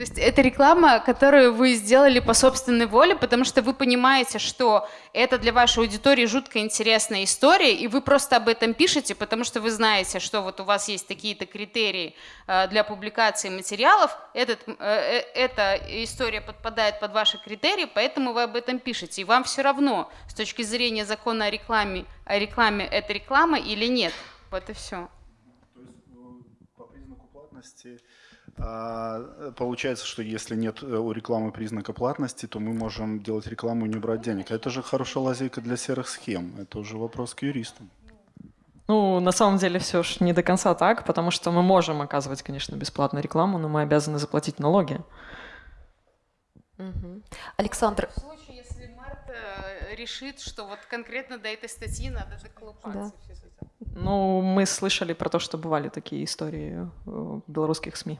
То есть это реклама, которую вы сделали по собственной воле, потому что вы понимаете, что это для вашей аудитории жутко интересная история, и вы просто об этом пишете, потому что вы знаете, что вот у вас есть такие-то критерии э, для публикации материалов, этот, э, э, эта история подпадает под ваши критерии, поэтому вы об этом пишете. И вам все равно, с точки зрения закона о рекламе, о рекламе это реклама или нет. Вот и все. Признаку платности а, получается, что если нет э, у рекламы признака платности, то мы можем делать рекламу и не брать денег. А Это же хорошая лазейка для серых схем. Это уже вопрос к юристам. Ну, на самом деле все ж не до конца так, потому что мы можем оказывать, конечно, бесплатную рекламу, но мы обязаны заплатить налоги. Александр, В случае, если Марта э, решит, что вот конкретно до этой статьи надо доколупаться. Ну, мы слышали про то, что бывали такие истории э, в белорусских СМИ.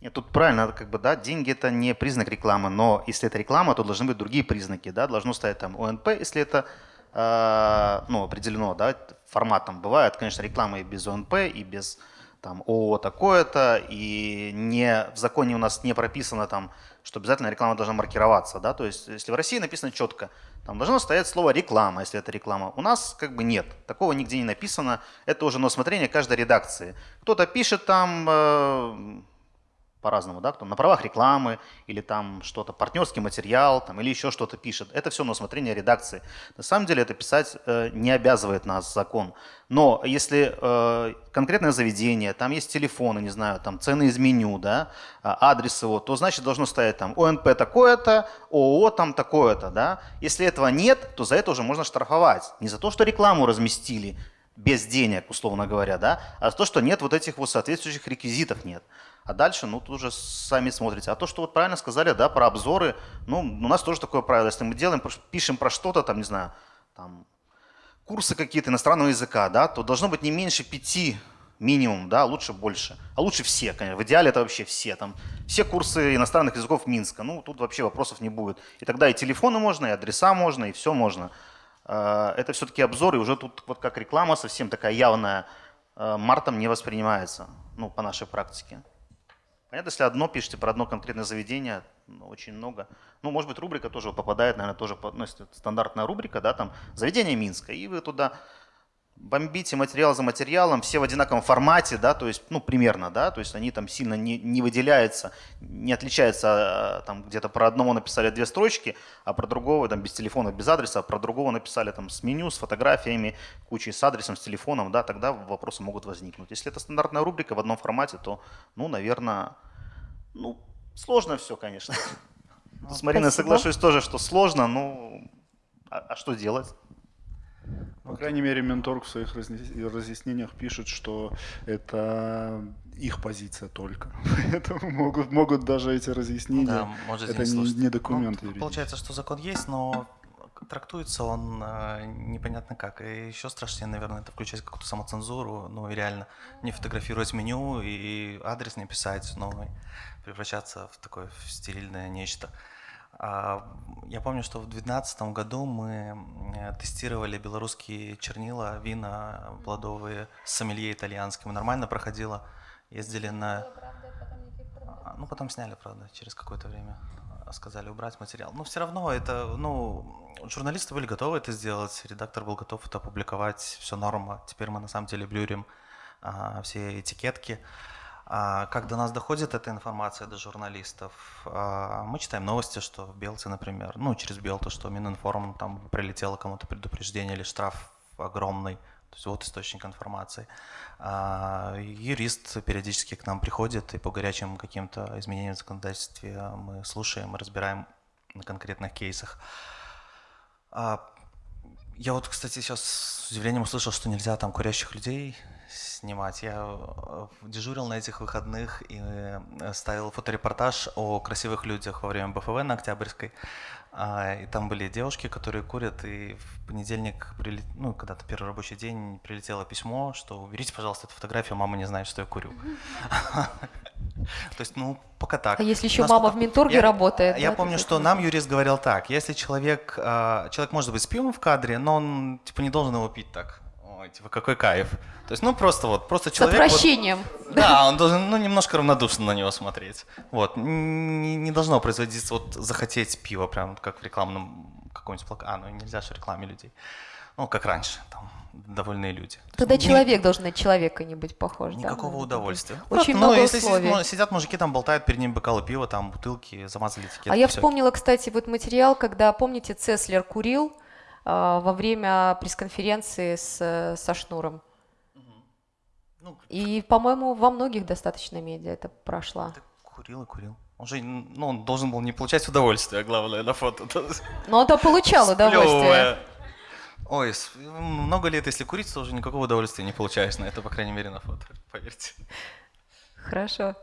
Нет, тут правильно, как бы, да, деньги это не признак рекламы, но если это реклама, то должны быть другие признаки, да, должно стоять там ОНП, если это, э, ну, определено, да, форматом. Бывает, конечно, реклама и без ОНП, и без там ООО такое-то, и не, в законе у нас не прописано там, что обязательно реклама должна маркироваться, да, то есть если в России написано четко, там должно стоять слово реклама, если это реклама. У нас как бы нет, такого нигде не написано, это уже на усмотрение каждой редакции. Кто-то пишет там э, по-разному, да, кто на правах рекламы или там что-то, партнерский материал там, или еще что-то пишет. Это все на усмотрение редакции. На самом деле это писать э, не обязывает нас закон. Но если э, конкретное заведение, там есть телефоны, не знаю, там цены из меню, да, а, адрес его, то значит должно стоять там ОНП такое-то, ООО там такое-то, да. Если этого нет, то за это уже можно штрафовать. Не за то, что рекламу разместили без денег, условно говоря, да, а за то, что нет вот этих вот соответствующих реквизитов нет. А дальше, ну, тут уже сами смотрите. А то, что вот правильно сказали, да, про обзоры, ну, у нас тоже такое правило. Если мы делаем, пишем про что-то, там, не знаю, там, курсы какие-то иностранного языка, да, то должно быть не меньше пяти минимум, да, лучше больше. А лучше все, конечно. В идеале это вообще все. Там, все курсы иностранных языков Минска. Ну, тут вообще вопросов не будет. И тогда и телефоны можно, и адреса можно, и все можно. А, это все-таки обзоры, уже тут вот как реклама совсем такая явная, а, мартом не воспринимается, ну, по нашей практике. Понятно, если одно пишете про одно конкретное заведение, ну, очень много. Ну, может быть, рубрика тоже попадает, наверное, тоже ну, стандартная рубрика, да, там, заведение Минска, и вы туда бомбите материал за материалом, все в одинаковом формате, да, то есть, ну, примерно, да, то есть они там сильно не, не выделяются, не отличаются, а, там где-то про одного написали две строчки, а про другого там без телефона, без адреса, а про другого написали там с меню, с фотографиями, кучей с адресом, с телефоном, да, тогда вопросы могут возникнуть. Если это стандартная рубрика в одном формате, то, ну, наверное, ну, сложно все, конечно. С Мариной соглашусь тоже, что сложно, ну, а, а что делать? По крайней мере, Менторг в своих разъяснениях пишет, что это их позиция только. Поэтому могут, могут даже эти разъяснения, да, может, это не, не документ ну, Получается, что закон есть, но трактуется он э, непонятно как. И еще страшнее, наверное, это включать какую-то самоцензуру, ну и реально не фотографировать меню и адрес не писать, но превращаться в такое в стерильное нечто. А, я помню, что в 2012 году мы тестировали белорусские чернила, вина плодовые с сомелье итальянским. Нормально проходило. Ездили на... А, ну, потом сняли, правда, через какое-то время. Сказали убрать материал. Но все равно это, ну, журналисты были готовы это сделать, редактор был готов это опубликовать, все норма. Теперь мы на самом деле блюрим а, все этикетки. А как до нас доходит эта информация до журналистов? А, мы читаем новости, что в Белте, например, ну, через Белту, что Мининформ там прилетело кому-то предупреждение или штраф огромный. То есть вот источник информации. А, юрист периодически к нам приходит, и по горячим каким-то изменениям в законодательстве мы слушаем, разбираем на конкретных кейсах. Я вот, кстати, сейчас с удивлением услышал, что нельзя там курящих людей снимать. Я э, дежурил на этих выходных и э, ставил фоторепортаж о красивых людях во время БФВ на Октябрьской. А, и там были девушки, которые курят, и в понедельник, ну, когда-то первый рабочий день, прилетело письмо, что уберите, пожалуйста, эту фотографию, мама не знает, что я курю. То есть, ну, пока так. А если еще мама в Минторге работает? Я помню, что нам юрист говорил так, если человек, а, человек может быть с пивом в кадре, но он, типа, не должен его пить так ой, типа, какой кайф. То есть, ну, просто вот, просто человек... С отвращением. Вот, да, он должен, ну, немножко равнодушно на него смотреть. Вот, не, не должно производиться вот захотеть пива, прям как в рекламном каком-нибудь плакате. А, ну, нельзя же в рекламе людей. Ну, как раньше, там, довольные люди. Тогда есть, человек не... должен на человека не быть похож. Никакого да? удовольствия. Очень Просто, много ну, если условий. Сидят, сидят мужики, там болтают перед ним бокалы пива, там бутылки, замазали этикетки. А я вспомнила, кстати, вот материал, когда, помните, Цеслер курил, во время пресс-конференции с, со Шнуром. Ну, и, по-моему, во многих достаточно медиа это прошла. Курил и курил. Он же, ну, он должен был не получать удовольствие, главное, на фото. Но он-то получал удовольствие. Ой, много лет, если курить, то уже никакого удовольствия не получаешь на это, по крайней мере, на фото, поверьте. Хорошо.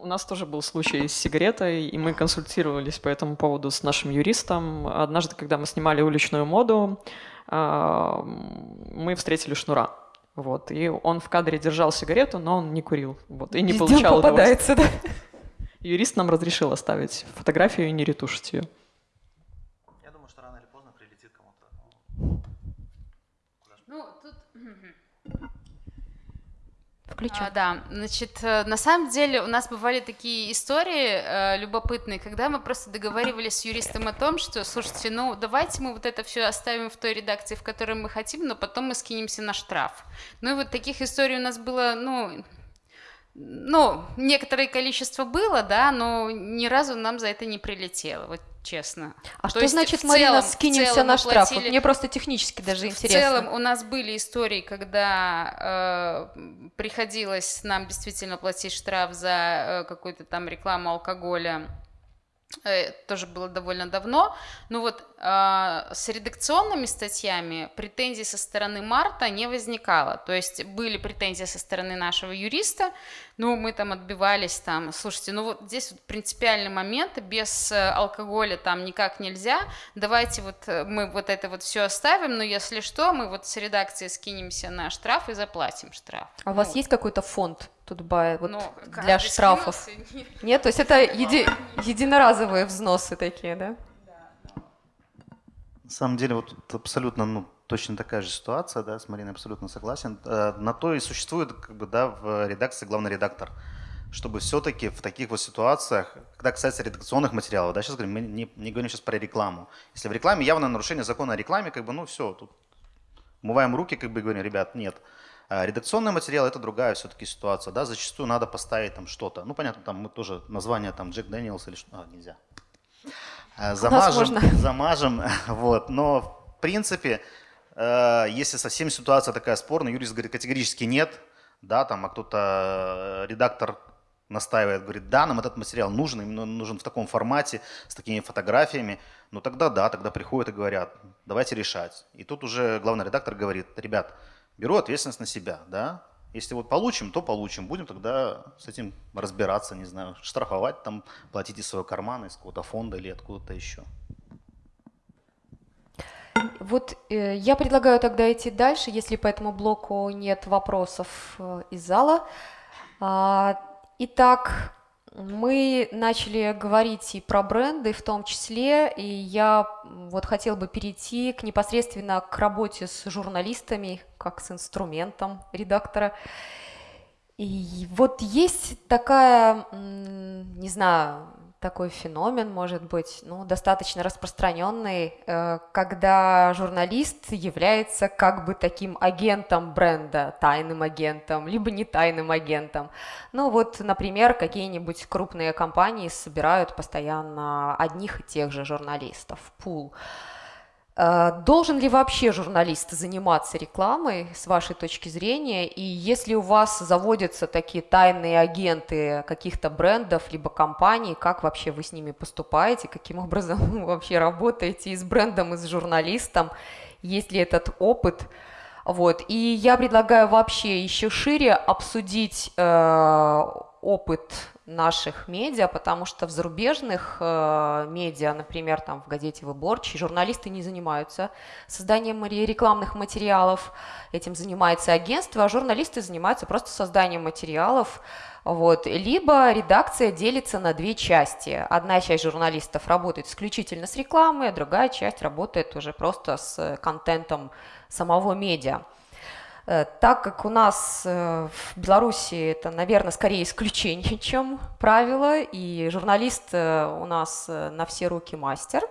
У нас тоже был случай с сигаретой, и мы консультировались по этому поводу с нашим юристом. Однажды, когда мы снимали уличную моду, а, мы встретили шнура. Вот, и он в кадре держал сигарету, но он не курил. Вот, и не Везде получал попадается, да? Юрист нам разрешил оставить фотографию и не ретушить ее. Я думаю, что рано или поздно прилетит кому-то. Ну, тут... Включу. А, да, значит, э, на самом деле у нас бывали такие истории э, любопытные, когда мы просто договаривались с юристом о том, что, слушайте, ну давайте мы вот это все оставим в той редакции, в которой мы хотим, но потом мы скинемся на штраф. Ну и вот таких историй у нас было, ну, ну, некоторое количество было, да, но ни разу нам за это не прилетело, вот честно. А То что значит, в Марина, целом- в скинемся на мы штраф? Вот Мне просто технически даже в интересно. целом у нас были истории, когда э, приходилось нам действительно платить штраф за э, какую-то там рекламу алкоголя. Э, тоже было довольно давно. Но вот э, с редакционными статьями претензий со стороны Марта не возникало. То есть были претензии со стороны нашего юриста, ну, мы там отбивались там, слушайте, ну вот здесь вот принципиальный момент, без э, алкоголя там никак нельзя, давайте вот э, мы вот это вот все оставим, но если что, мы вот с редакцией скинемся на штраф и заплатим штраф. А у вас Ну, есть какой-то фонд Тутбай вот ну, для штрафов? скинулся, нет. Нет, то есть это еди- единоразовые взносы такие, да? На самом деле, вот тут абсолютно, ну, точно такая же ситуация, да, с Мариной абсолютно согласен. Э, На то и существует, как бы, да, в редакции главный редактор, чтобы все-таки в таких вот ситуациях, когда касается редакционных материалов, да, сейчас говорим, мы не, не говорим сейчас про рекламу. Если в рекламе явное нарушение закона о рекламе, как бы, ну, все, тут умываем руки, как бы говорим, ребят, нет. А Редакционный материал это другая все-таки ситуация, да, зачастую надо поставить там что-то. Ну, понятно, там мы тоже название там Джек Дэниелс или что, а, нельзя. А, Замажем, замажем, вот. Но в принципе, э, если совсем ситуация такая спорная, юрист говорит категорически нет, да, там, а кто-то э, редактор настаивает, говорит, да, нам этот материал нужен, именно нужен в таком формате, с такими фотографиями, ну тогда да, тогда приходят и говорят, давайте решать. И тут уже главный редактор говорит, ребят, беру ответственность на себя, да, если вот получим, то получим, будем тогда с этим разбираться, не знаю, штрафовать там, платить из своего кармана, из какого-то фонда или откуда-то еще. Вот э, я предлагаю тогда идти дальше, если по этому блоку нет вопросов э, из зала. А, итак, мы начали говорить и про бренды в том числе, и я вот хотела бы перейти к непосредственно к работе с журналистами, как с инструментом редактора. И вот есть такая, не знаю, такой феномен, может быть, ну, достаточно распространенный, э, когда журналист является как бы таким агентом бренда, тайным агентом, либо не тайным агентом. Ну вот, например, какие-нибудь крупные компании собирают постоянно одних и тех же журналистов, пул. Э, Должен ли вообще журналист заниматься рекламой, с вашей точки зрения? И если у вас заводятся такие тайные агенты каких-то брендов либо компаний, как вообще вы с ними поступаете? Каким образом вы вообще работаете и с брендом, и с журналистом? Есть ли этот опыт? Вот. И я предлагаю вообще еще шире обсудить э, опыт наших медиа, потому что в зарубежных э, медиа, например, там в газете «Выборчий», журналисты не занимаются созданием ре- рекламных материалов, этим занимается агентство, а журналисты занимаются просто созданием материалов. Вот. Либо редакция делится на две части. Одна часть журналистов работает исключительно с рекламой, а другая часть работает уже просто с контентом самого медиа. Э, Так как у нас э, в Беларуси это, наверное, скорее исключение, чем правило, и журналист э, у нас на все руки мастер,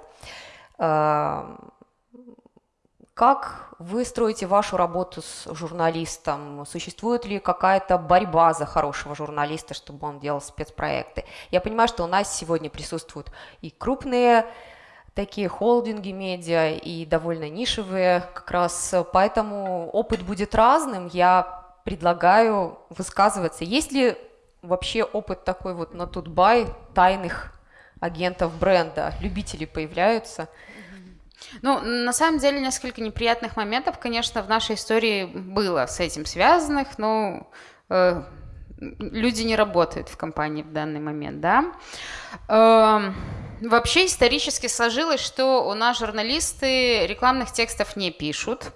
как вы строите вашу работу с журналистом? Существует ли какая-то борьба за хорошего журналиста, чтобы он делал спецпроекты? Я понимаю, что у нас сегодня присутствуют и крупные такие холдинги медиа, и довольно нишевые как раз, поэтому опыт будет разным. Я предлагаю высказываться. Есть ли вообще опыт такой вот на Тутбай тайных агентов бренда? Любители появляются? Ну, на самом деле, несколько неприятных моментов, конечно, в нашей истории было с этим связанных, но э, люди не работают в компании в данный момент, да. Э, вообще исторически сложилось, что у нас журналисты рекламных текстов не пишут,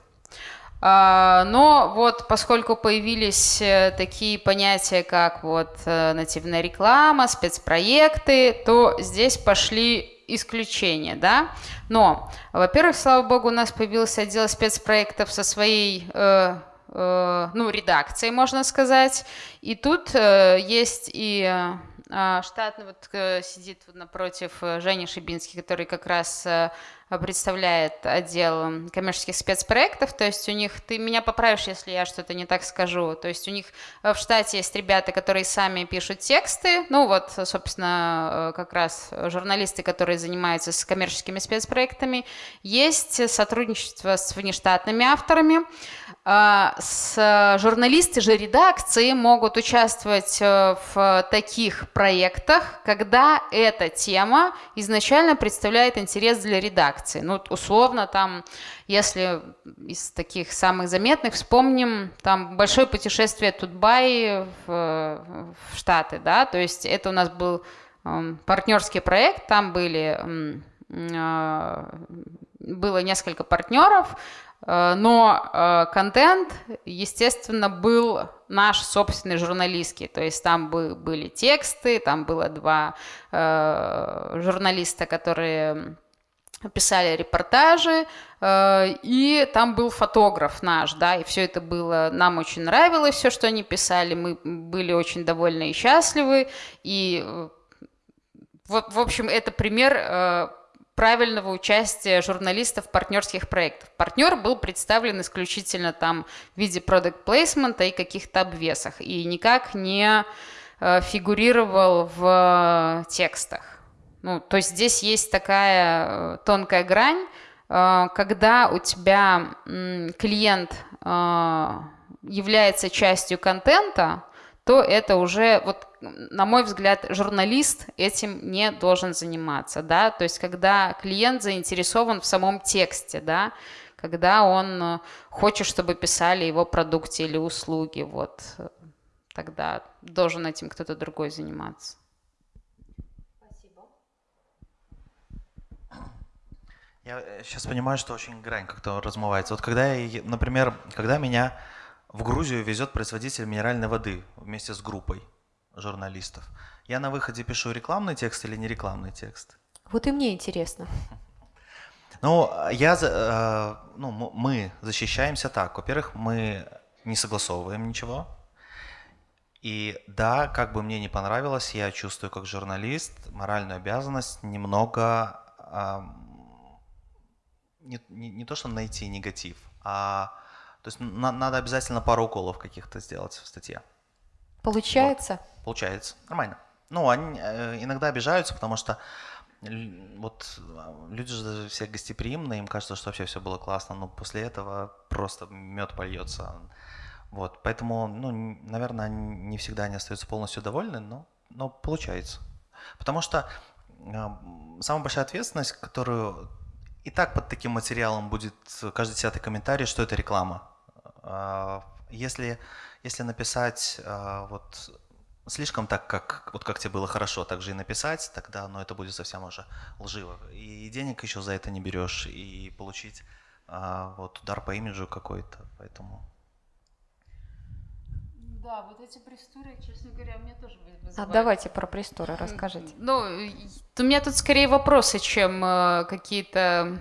а, но вот поскольку появились э, такие понятия, как вот э, нативная реклама, спецпроекты, то здесь пошли исключения, да. Но, во-первых, слава богу, у нас появился отдел спецпроектов со своей э, ну, редакцией, можно сказать. И тут э, есть и штатный, вот э, сидит напротив Жени Шибинский, который как раз представляет отдел коммерческих спецпроектов, то есть у них, ты меня поправишь, если я что-то не так скажу, то есть у них в штате есть ребята, которые сами пишут тексты, ну вот, собственно, как раз журналисты, которые занимаются с коммерческими спецпроектами, есть сотрудничество с внештатными авторами, а, с журналисты же редакции могут участвовать э, в таких проектах, когда эта тема изначально представляет интерес для редакции. Ну, условно, там, если из таких самых заметных вспомним, там большое путешествие Тутбай в, в Штаты, да, то есть это у нас был эм, партнерский проект, там были э, было несколько партнеров, Э, но э, контент, естественно, был наш собственный журналистский. То есть там были тексты, там было два э, журналиста, которые писали репортажи, и там был фотограф наш, да, и все это было, нам очень нравилось, все, что они писали, мы были очень довольны и счастливы, и, в, общем, это пример правильного участия журналистов в партнерских проектах. Партнер был представлен исключительно там в виде продукт плейсмента и каких-то обвесах, и никак не э, фигурировал в текстах. Ну, то есть здесь есть такая э, тонкая грань, э, когда у тебя клиент является частью контента, то это уже, вот, на мой взгляд, журналист этим не должен заниматься, да, то есть когда клиент заинтересован в самом тексте, да, когда он э, хочет, чтобы писали его продукте или услуги, вот, тогда должен этим кто-то другой заниматься. Я сейчас э, понимаю, что очень грань как-то размывается. Вот когда, я, например, когда меня в Грузию везет производитель минеральной воды вместе с группой журналистов. Я на выходе пишу рекламный текст или не рекламный текст? Вот и мне интересно. Ну, я, э, ну, мы защищаемся так. Во-первых, мы не согласовываем ничего. И да, как бы мне не понравилось, я чувствую как журналист моральную обязанность немного не, не, не то, что найти негатив, а то есть на, надо обязательно пару уколов каких-то сделать в статье. Получается? Вот. Получается. Нормально. Ну, они э, иногда обижаются, потому что вот люди же все гостеприимные, им кажется, что вообще все было классно, но после этого просто мед польется. Вот, поэтому, ну, наверное, не всегда они остаются полностью довольны, но, но получается. Потому что э, самая большая ответственность, которую и так под таким материалом будет каждый десятый комментарий, что это реклама. А, если, если написать а, вот слишком так, как, вот как тебе было хорошо, так же и написать, тогда ну, это будет совсем уже лживо. И денег еще за это не берешь, и получить а, вот удар по имиджу какой-то, поэтому... Да, вот эти пресс-туры, честно говоря, мне тоже вызывают. А давайте про пресс-туры расскажите. Ну, у меня тут скорее вопросы, чем э, какие-то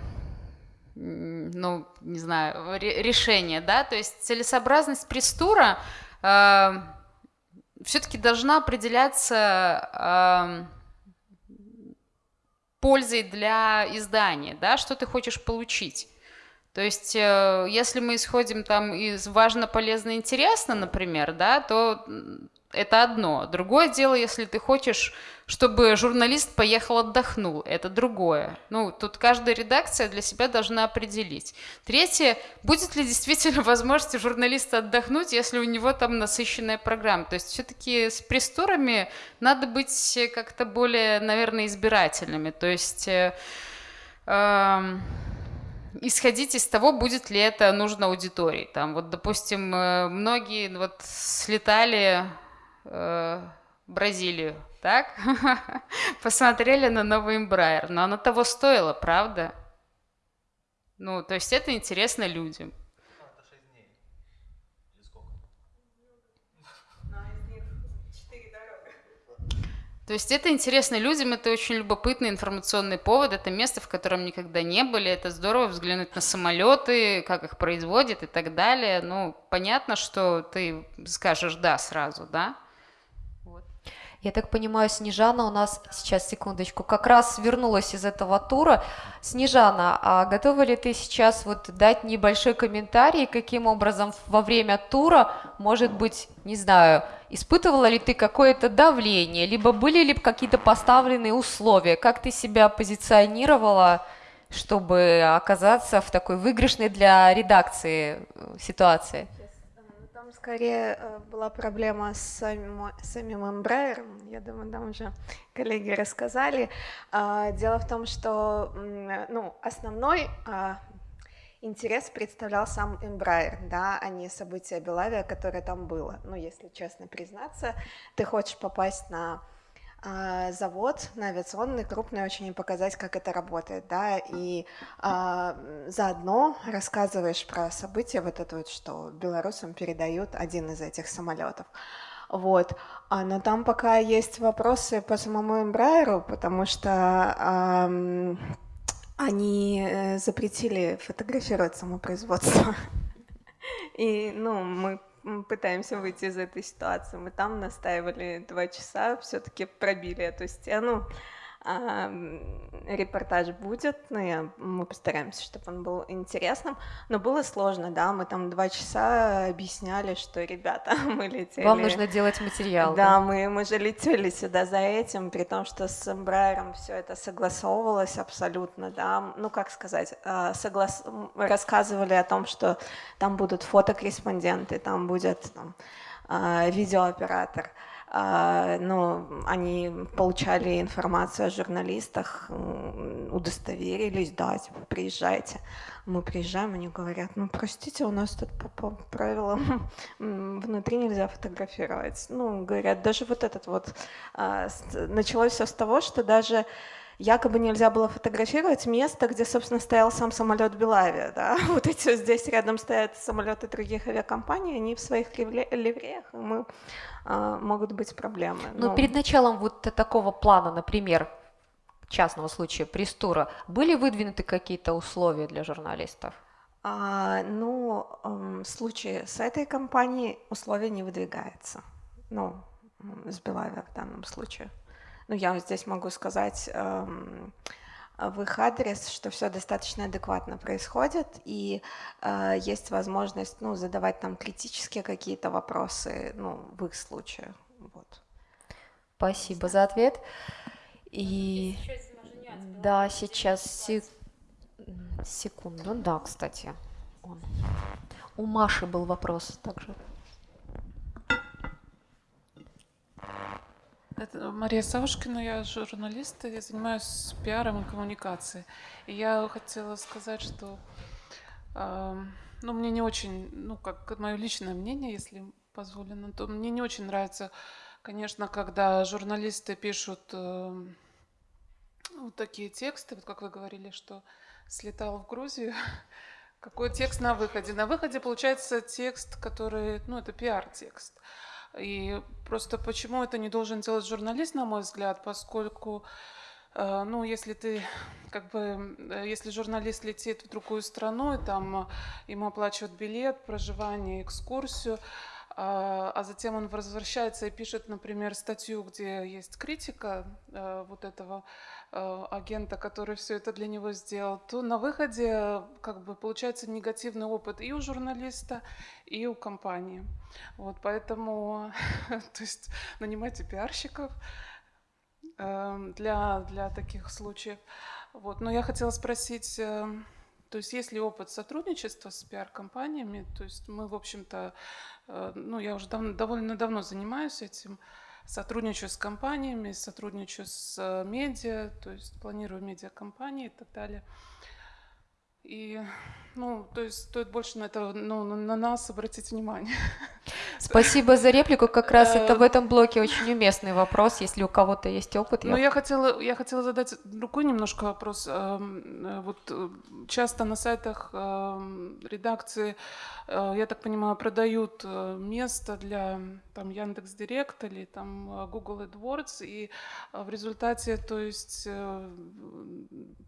ну, не знаю, решение, да, то есть целесообразность пресс-тура э, все-таки должна определяться э, пользой для издания, да, что ты хочешь получить. То есть, э, если мы исходим там из важно, полезно, интересно, например, да, то это одно. Другое дело, если ты хочешь, чтобы журналист поехал отдохнул, это другое. Ну, тут каждая редакция для себя должна определить. Третье, будет ли действительно возможность журналиста отдохнуть, если у него там насыщенная программа. То есть все-таки с пресс-турами надо быть как-то более, наверное, избирательными. То есть... Э, э, исходить из того, будет ли это нужно аудитории. Там, вот, допустим, э, многие вот слетали э, в Бразилию, так? Посмотрели на новый Embraer, но оно того стоило, правда? Ну, то есть это интересно людям. То есть это интересно людям, это очень любопытный информационный повод, это место, в котором никогда не были, это здорово взглянуть на самолеты, как их производят и так далее. Ну, понятно, что ты скажешь «да» сразу, да? Я так понимаю, Снежана у нас, сейчас, секундочку, как раз вернулась из этого тура. Снежана, а готова ли ты сейчас вот дать небольшой комментарий, каким образом во время тура, может быть, не знаю, испытывала ли ты какое-то давление, либо были ли какие-то поставленные условия, как ты себя позиционировала, чтобы оказаться в такой выигрышной для редакции э, ситуации? Скорее э, была проблема с самим, самим Embraer. Я думаю, там уже коллеги рассказали. А, дело в том, что ну, основной а, интерес представлял сам Embraer, да, а не события Белавия, которое там было. Ну, если честно признаться, ты хочешь попасть на завод на авиационный крупный очень и показать, как это работает, да, и а, заодно рассказываешь про события, вот это вот, что белорусам передают один из этих самолетов. Вот. А, но там пока есть вопросы по самому Эмбрайеру, потому что а, они э, запретили фотографировать само производство. И, ну, мы пытаемся выйти из этой ситуации. Мы там настаивали два часа, все-таки пробили эту стену. Репортаж будет, но я, мы постараемся, чтобы он был интересным. Но было сложно, да, мы там два часа объясняли, что, ребята, мы летели... Вам нужно делать материал. Да, да? Мы, мы же летели сюда за этим, при том, что с Эмбрайером все это согласовывалось абсолютно, да. Ну, как сказать, а, соглас... рассказывали о том, что там будут фотокорреспонденты, там будет там, а, видеооператор, ну, они получали информацию о журналистах, удостоверились, да, типа, приезжайте. Мы приезжаем, они говорят, ну, простите, у нас тут по, по правилам внутри нельзя фотографировать. Ну, говорят, даже вот этот вот, а, началось все с того, что даже якобы нельзя было фотографировать место, где, собственно, стоял сам самолет Белавия. Да? Вот эти здесь рядом стоят самолеты других авиакомпаний, они в своих ливреях, и мы, а, могут быть проблемы. Но ну, перед началом вот такого плана, например, частного случая престура, были выдвинуты какие-то условия для журналистов? А, ну, в случае с этой компанией условия не выдвигается. Ну, с Белавия в данном случае ну, я здесь могу сказать эм, в их адрес, что все достаточно адекватно происходит, и э, есть возможность ну, задавать там критические какие-то вопросы ну, в их случае. Вот. Спасибо за ответ. И да, сейчас се... секунду. Да, кстати. Он. У Маши был вопрос также. Это Мария Савушкина, я журналист, я занимаюсь пиаром и коммуникацией. И я хотела сказать, что э, ну, мне не очень, ну, как мое личное мнение, если позволено, то мне не очень нравится, конечно, когда журналисты пишут э, вот такие тексты, вот как вы говорили, что слетал в Грузию, какой текст на выходе? На выходе получается текст, который, ну, это пиар-текст. И просто почему это не должен делать журналист, на мой взгляд, поскольку, э, ну, если ты, как бы, э, если журналист летит в другую страну, и там ему оплачивают билет, проживание, экскурсию, а, а затем он возвращается и пишет, например, статью, где есть критика э, вот этого агента, который все это для него сделал, то на выходе как бы получается негативный опыт и у журналиста, и у компании. Вот, поэтому, то есть нанимайте пиарщиков э, для, для таких случаев. Вот, но я хотела спросить, э, то есть есть ли опыт сотрудничества с пиар-компаниями? То есть мы, в общем-то, ну, я уже давно, довольно давно занимаюсь этим, сотрудничаю с компаниями, сотрудничаю с э, медиа, то есть планирую медиакомпании и так далее. И, ну, то есть стоит больше на это, ну, на нас обратить внимание. Спасибо за реплику. Как раз это в Э, этом блоке очень уместный вопрос. Если у кого-то есть опыт, Ну, я... я хотела, я хотела задать другой немножко вопрос. Эм, э, Вот э, часто на сайтах эм, редакции, э, я так понимаю, продают э, место для там Яндекс Директ или там э, Google AdWords, и э, в результате, то есть э,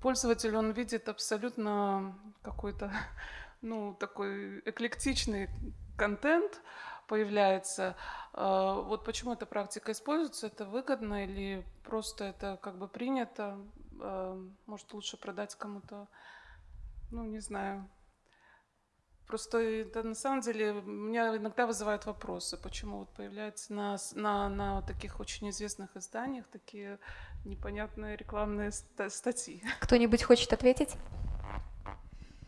пользователь он видит абсолютно какой-то, ну такой эклектичный контент появляется. А, Вот почему эта практика используется? Это выгодно или просто это как бы принято? А, Может, лучше продать кому-то, ну, не знаю. Просто это на самом деле меня иногда вызывают вопросы, почему вот появляются на, на, на таких очень известных изданиях такие непонятные рекламные ста- статьи. Кто-нибудь хочет ответить?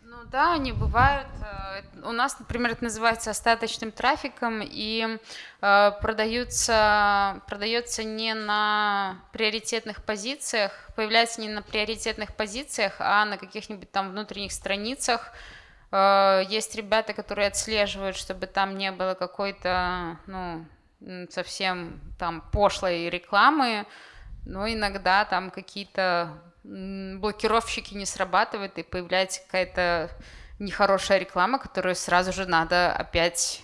Ну да, они бывают. Э, У нас, например, это называется остаточным трафиком, и э, продаются, продается не на приоритетных позициях, появляется не на приоритетных позициях, а на каких-нибудь там внутренних страницах. Э, Есть ребята, которые отслеживают, чтобы там не было какой-то, ну, совсем там пошлой рекламы, но иногда там какие-то блокировщики не срабатывают, и появляется какая-то нехорошая реклама, которую сразу же надо опять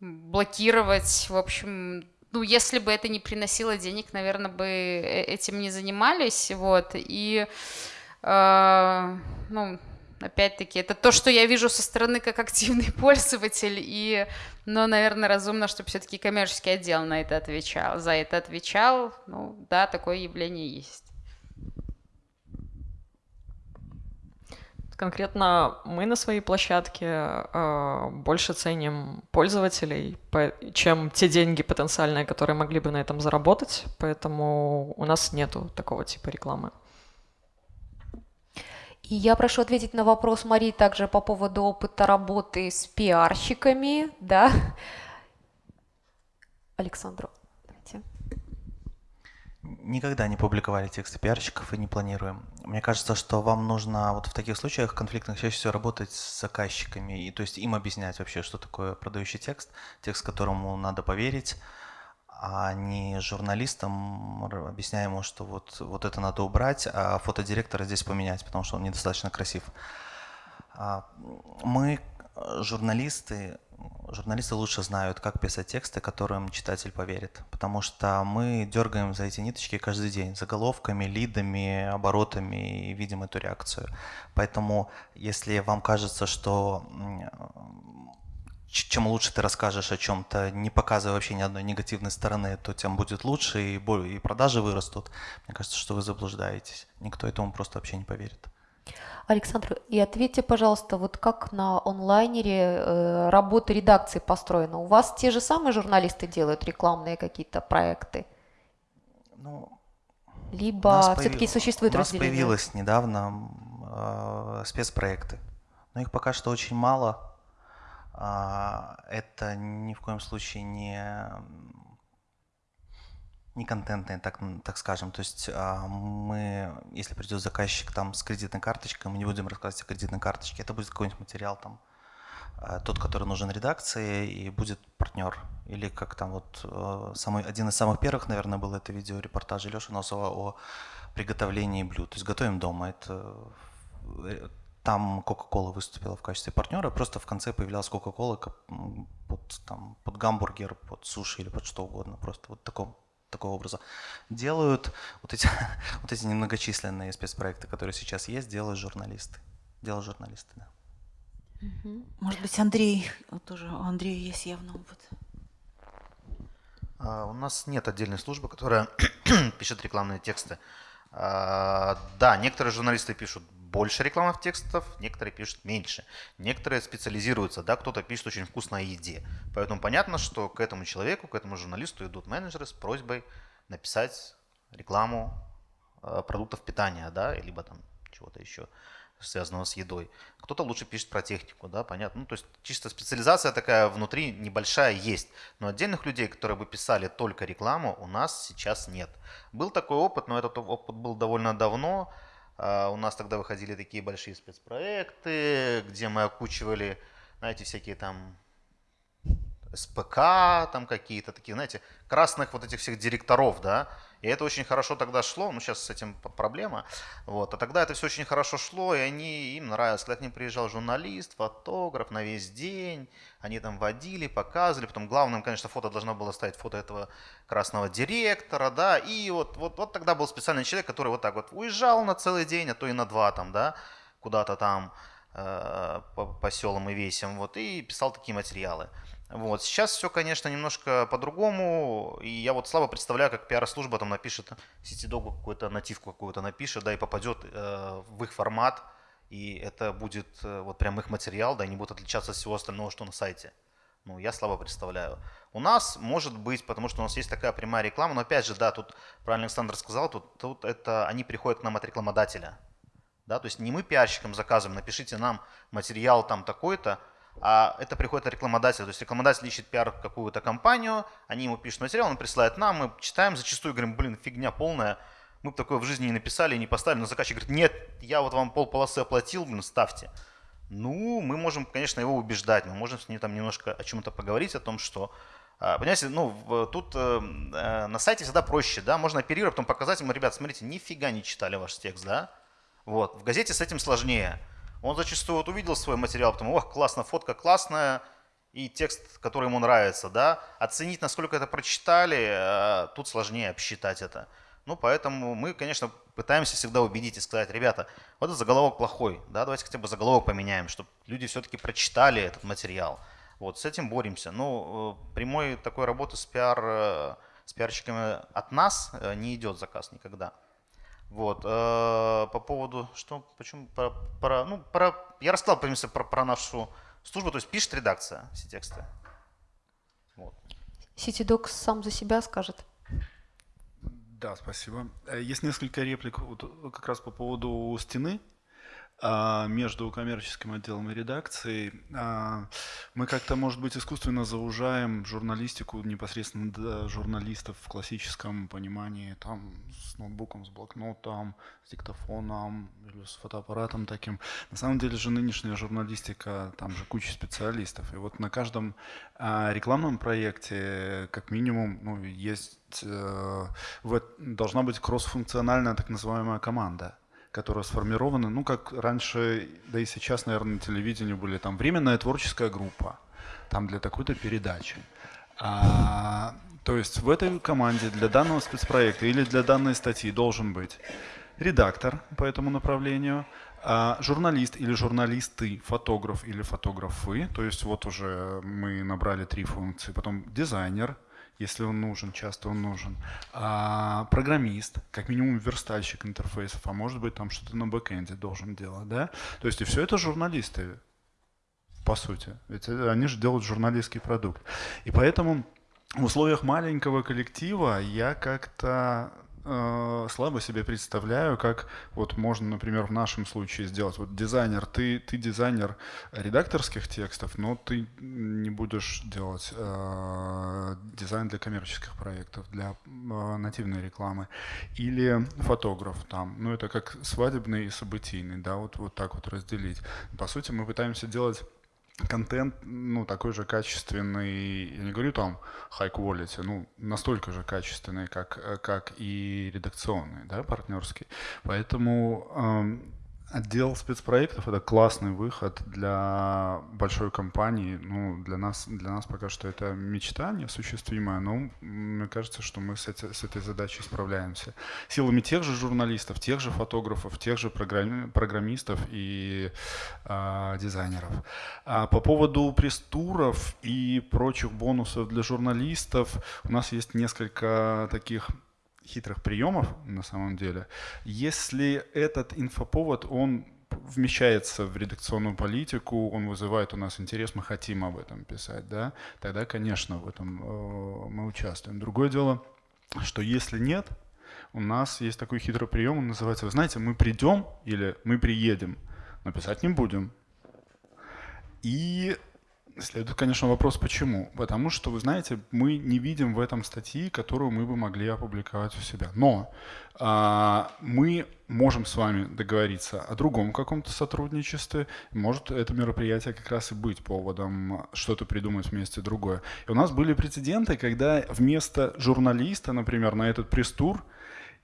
блокировать. В общем, ну, если бы это не приносило денег, наверное, бы э- этим не занимались, вот, и, э, ну, опять-таки, это то, что я вижу со стороны как активный пользователь, и, но, наверное, разумно, чтобы все-таки коммерческий отдел на это отвечал, за это отвечал, ну, да, такое явление есть. Конкретно мы на своей площадке э, больше ценим пользователей, по- чем те деньги потенциальные, которые могли бы на этом заработать, поэтому у нас нету такого типа рекламы. И я прошу ответить на вопрос Марии также по поводу опыта работы с пиарщиками, да? Александру. Никогда не публиковали тексты пиарщиков и не планируем. Мне кажется, что вам нужно вот в таких случаях конфликтных чаще всего работать с заказчиками, и то есть им объяснять вообще, что такое продающий текст, текст, которому надо поверить, а не журналистам объясняя ему, что вот, вот это надо убрать, а фотодиректора здесь поменять, потому что он недостаточно красив. А, Мы, э, журналисты, журналисты лучше знают, как писать тексты, которым читатель поверит, потому что мы дергаем за эти ниточки каждый день, заголовками, лидами, оборотами и видим эту реакцию. Поэтому, если вам кажется, что чем лучше ты расскажешь о чем-то, не показывая вообще ни одной негативной стороны, то тем будет лучше и продажи вырастут. Мне кажется, что вы заблуждаетесь. Никто этому просто вообще не поверит. Александр, и ответьте, пожалуйста, вот как на онлайнере э, работа редакции построена? У вас те же самые журналисты делают рекламные какие-то проекты? Ну, Либо все-таки существует У нас разделение? появилось недавно э, спецпроекты, но их пока что очень мало. А, Это ни в коем случае не м, не контентные, так, так скажем. То есть а, мы, если придет заказчик там с кредитной карточкой, мы не будем рассказывать о кредитной карточке. Это будет какой-нибудь материал там, а, тот, который нужен редакции, и будет партнер. Или как там вот э, самый, один из самых первых, наверное, был это видео репортажа Леши Носова о приготовлении блюд. То есть готовим дома. Это э, там Coca-Cola выступила в качестве партнера, просто в конце появлялась Coca-Cola под, там, под гамбургер, под суши или под что угодно. Просто вот такого, такого образа. Делают вот эти, вот эти немногочисленные спецпроекты, которые сейчас есть, делают журналисты. Делают журналисты, да. Может быть, Андрей, вот тоже у Андрея есть явно опыт. А, У нас нет отдельной службы, которая пишет рекламные тексты. А, Да, некоторые журналисты пишут больше рекламных текстов, некоторые пишут меньше. Некоторые специализируются, да, кто-то пишет очень вкусно о еде. Поэтому понятно, что к этому человеку, к этому журналисту идут менеджеры с просьбой написать рекламу э, продуктов питания, да, либо там чего-то еще связанного с едой. Кто-то лучше пишет про технику, да, понятно. Ну, то есть чисто специализация такая внутри небольшая есть. Но отдельных людей, которые бы писали только рекламу, у нас сейчас нет. Был такой опыт, но этот опыт был довольно давно. А, у нас тогда выходили такие большие спецпроекты, где мы окучивали, знаете, всякие там СПК, там какие-то такие, знаете, красных вот этих всех директоров, да, и это очень хорошо тогда шло, ну сейчас с этим проблема, вот, а тогда это все очень хорошо шло, и они, им нравилось, когда к ним приезжал журналист, фотограф на весь день, они там водили, показывали, потом главным, конечно, фото должно было стать фото этого красного директора, да, и вот, вот, вот тогда был специальный человек, который вот так вот уезжал на целый день, а то и на два там, да, куда-то там, э, по, по селам и весям, вот, и писал такие материалы. Вот. Сейчас все, конечно, немножко по-другому. И я вот слабо представляю, как пиар-служба там напишет CityDog какую-то нативку какую-то напишет, да, и попадет э, в их формат. И это будет э, вот прям их материал, да, и не будет отличаться от всего остального, что на сайте. Ну, я слабо представляю. У нас может быть, потому что у нас есть такая прямая реклама, но опять же, да, тут правильно Александр сказал, тут, тут это они приходят к нам от рекламодателя. Да, то есть не мы пиарщикам заказываем, напишите нам материал там такой-то, а это приходит от рекламодателя. То есть рекламодатель ищет пиар какую-то компанию, они ему пишут материал, он присылает нам, мы читаем, зачастую говорим, блин, фигня полная, мы бы такое в жизни не написали, не поставили, но заказчик говорит, нет, я вот вам пол полосы оплатил, блин, ставьте. Ну, мы можем, конечно, его убеждать, мы можем с ним там немножко о чем-то поговорить, о том, что а, Понимаете, ну, тут э, э, на сайте всегда проще, да, можно оперировать, потом показать ему, ребят, смотрите, нифига не читали ваш текст, да, вот, в газете с этим сложнее. Он зачастую вот увидел свой материал, потом, ох, классно, фотка классная, и текст, который ему нравится, да, оценить, насколько это прочитали, э, тут сложнее обсчитать это. Ну, поэтому мы, конечно, пытаемся всегда убедить и сказать, ребята, вот этот заголовок плохой, да, давайте хотя бы заголовок поменяем, чтобы люди все-таки прочитали этот материал. Вот, с этим боремся. Ну, э, прямой такой работы с пиар, э, с пиарщиками от нас не идет заказ никогда. Вот. Э, по поводу, что, почему, про, про, ну, про, я рассказал, в принципе, про, про нашу службу, то есть пишет редакция все тексты. Вот. CityDocs сам за себя скажет. Да, спасибо. Э, есть несколько реплик вот, как раз по поводу стены. А, между коммерческим отделом и редакцией. А, мы как-то, может быть, искусственно заужаем журналистику непосредственно до журналистов в классическом понимании, там, с ноутбуком, с блокнотом, с диктофоном или с фотоаппаратом таким. На самом деле же нынешняя журналистика, там же куча специалистов. И вот на каждом а, рекламном проекте, как минимум, ну, есть, э, должна быть кроссфункциональная так называемая команда которые сформированы, ну, как раньше, да и сейчас, наверное, на телевидении были, там, временная творческая группа, там, для такой-то передачи. А, то есть в этой команде для данного спецпроекта или для данной статьи должен быть редактор по этому направлению, а, журналист или журналисты, фотограф или фотографы, то есть вот уже мы набрали три функции, потом дизайнер, если он нужен, часто он нужен. А, программист, как минимум верстальщик интерфейсов, а может быть там что-то на бэкэнде должен делать, да? То есть и все это журналисты, по сути. Ведь они же делают журналистский продукт. И поэтому в условиях маленького коллектива я как-то э, слабо себе представляю, как вот можно, например, в нашем случае сделать. Вот дизайнер, ты, ты дизайнер редакторских текстов, но ты не будешь делать э, дизайн для коммерческих проектов, для э, нативной рекламы. Или фотограф там, ну это как свадебный и событийный, да, вот, вот так вот разделить. По сути, мы пытаемся делать контент, ну, такой же качественный, я не говорю там high quality, ну, настолько же качественный, как, как и редакционный, да, партнерский. Поэтому эм, Отдел спецпроектов – это классный выход для большой компании. Ну, для нас, для нас пока что это мечта неосуществимая, но мне кажется, что мы с, эти, с этой задачей справляемся. Силами тех же журналистов, тех же фотографов, тех же программи, программистов и э, дизайнеров. А по поводу пресс-туров и прочих бонусов для журналистов, у нас есть несколько таких хитрых приемов на самом деле. Если этот инфоповод, он вмещается в редакционную политику, он вызывает у нас интерес, мы хотим об этом писать, да, тогда, конечно, в этом э, мы участвуем. Другое дело, что если нет, у нас есть такой хитрый прием, он называется, вы знаете, мы придем или мы приедем, но писать не будем. И Следует, конечно, вопрос, почему. Потому что, вы знаете, мы не видим в этом статьи, которую мы бы могли опубликовать у себя. Но а, мы можем с вами договориться о другом каком-то сотрудничестве. Может, это мероприятие как раз и быть поводом что-то придумать вместе другое. И у нас были прецеденты, когда вместо журналиста, например, на этот пресс-тур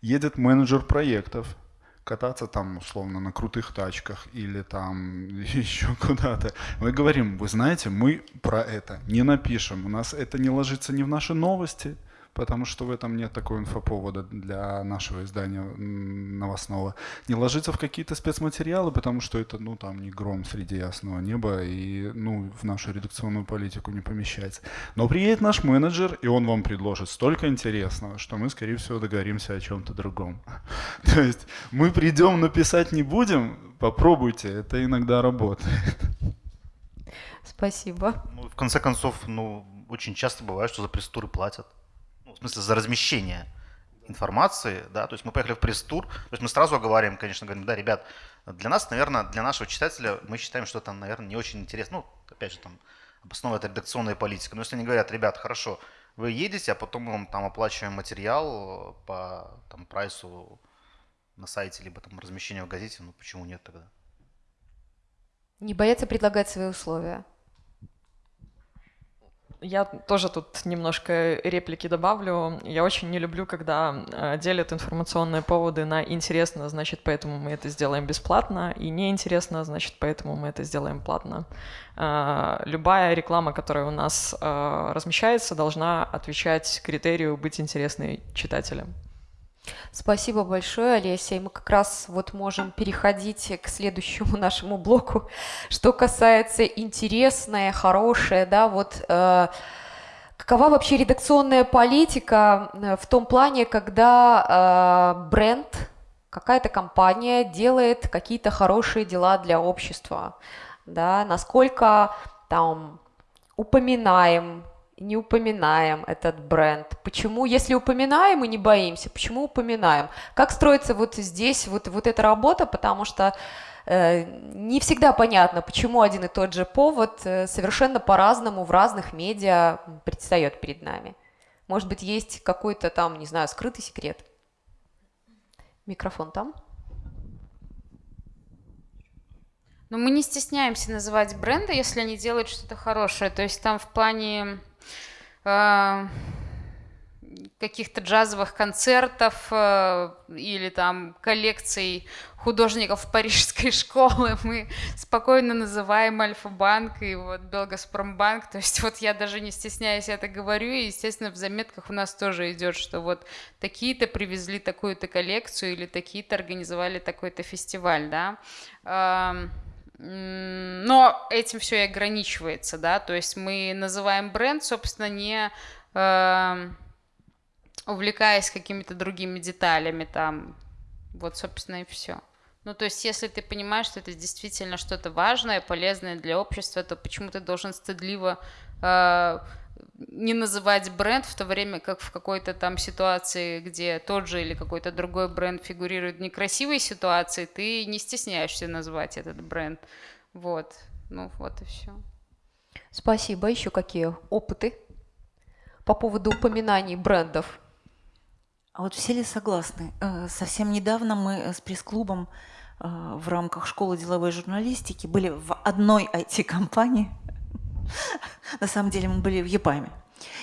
едет менеджер проектов, кататься там условно на крутых тачках или там еще куда-то. Мы говорим, вы знаете, мы про это не напишем, у нас это не ложится ни в наши новости, потому что в этом нет такого инфоповода для нашего издания новостного. Не ложится в какие-то спецматериалы, потому что это, ну, там, не гром среди ясного неба и, ну, в нашу редакционную политику не помещается. Но приедет наш менеджер, и он вам предложит столько интересного, что мы, скорее всего, договоримся о чем-то другом. То есть мы придем, но писать не будем, попробуйте, это иногда работает. Спасибо. Ну, в конце концов, ну, очень часто бывает, что за пресс-туры платят в смысле за размещение информации, да, то есть мы поехали в пресс-тур, то есть мы сразу говорим, конечно, говорим, да, ребят, для нас, наверное, для нашего читателя мы считаем, что это, наверное, не очень интересно, ну, опять же, там, обосновывает редакционная политика, но если они говорят, ребят, хорошо, вы едете, а потом мы вам там оплачиваем материал по там прайсу на сайте, либо там размещение в газете, ну почему нет тогда? Не боятся предлагать свои условия. Я тоже тут немножко реплики добавлю. Я очень не люблю, когда э, делят информационные поводы на интересно, значит, поэтому мы это сделаем бесплатно, и неинтересно, значит, поэтому мы это сделаем платно. Э, любая реклама, которая у нас э, размещается, должна отвечать критерию быть интересной читателям. Спасибо большое, Олеся. И мы как раз вот можем переходить к следующему нашему блоку. Что касается интересное, хорошее, да, вот э, какова вообще редакционная политика э, в том плане, когда э, бренд, какая-то компания делает какие-то хорошие дела для общества, да, насколько там упоминаем не упоминаем этот бренд? Почему, если упоминаем и не боимся, почему упоминаем? Как строится вот здесь вот, вот эта работа? Потому что э, не всегда понятно, почему один и тот же повод э, совершенно по-разному в разных медиа предстает перед нами. Может быть, есть какой-то там, не знаю, скрытый секрет? Микрофон там. Но мы не стесняемся называть бренды, если они делают что-то хорошее. То есть там в плане каких-то джазовых концертов э, или там коллекций художников парижской школы мы спокойно называем Альфа-банк и вот Белгазпромбанк. То есть вот я даже не стесняясь это говорю, и, естественно, в заметках у нас тоже идет, что вот такие-то привезли такую-то коллекцию или такие-то организовали такой-то фестиваль, да. Но этим все и ограничивается, да, то есть мы называем бренд, собственно, не э, увлекаясь какими-то другими деталями там, вот, собственно, и все. Ну, то есть, если ты понимаешь, что это действительно что-то важное, полезное для общества, то почему ты должен стыдливо э, не называть бренд, в то время как в какой-то там ситуации, где тот же или какой-то другой бренд фигурирует в некрасивой ситуации, ты не стесняешься назвать этот бренд. Вот. Ну, вот и все. Спасибо. Еще какие опыты по поводу упоминаний брендов? А вот все ли согласны? Э, совсем недавно мы с пресс-клубом э, в рамках школы деловой журналистики были в одной IT-компании, На самом деле мы были в Епаме.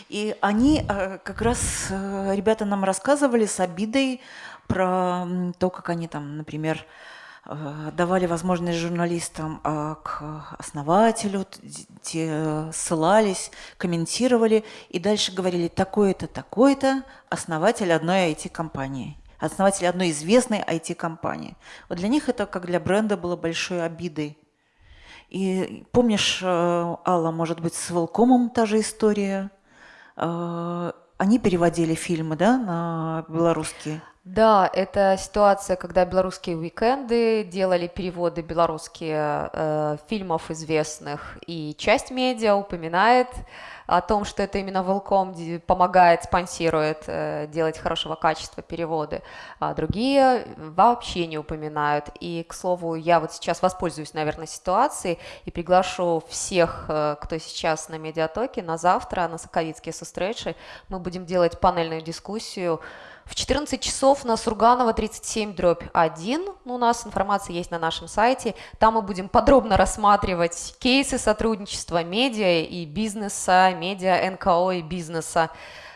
И они э, как раз, э, ребята нам рассказывали с обидой про то, как они там, например, э, давали возможность журналистам к основателю, те ссылались, комментировали и дальше говорили такой-то, такой-то основатель одной IT-компании основатель одной известной IT-компании. Вот для них это, как для бренда, было большой обидой. И помнишь, э, Алла, может быть, с Волкомом та же история? Э, они переводили фильмы, да, на белорусские? Да, это ситуация, когда белорусские уикенды делали переводы белорусские э, фильмов известных, и часть медиа упоминает о том, что это именно Велком помогает, спонсирует э, делать хорошего качества переводы, а другие вообще не упоминают. И, к слову, я вот сейчас воспользуюсь, наверное, ситуацией и приглашу всех, э, кто сейчас на медиатоке, на завтра, на Соковицкие сустречи. Мы будем делать панельную дискуссию в 14 часов на Сурганова 37 дробь 1. Ну, у нас информация есть на нашем сайте. Там мы будем подробно рассматривать кейсы сотрудничества медиа и бизнеса, медиа, НКО и бизнеса.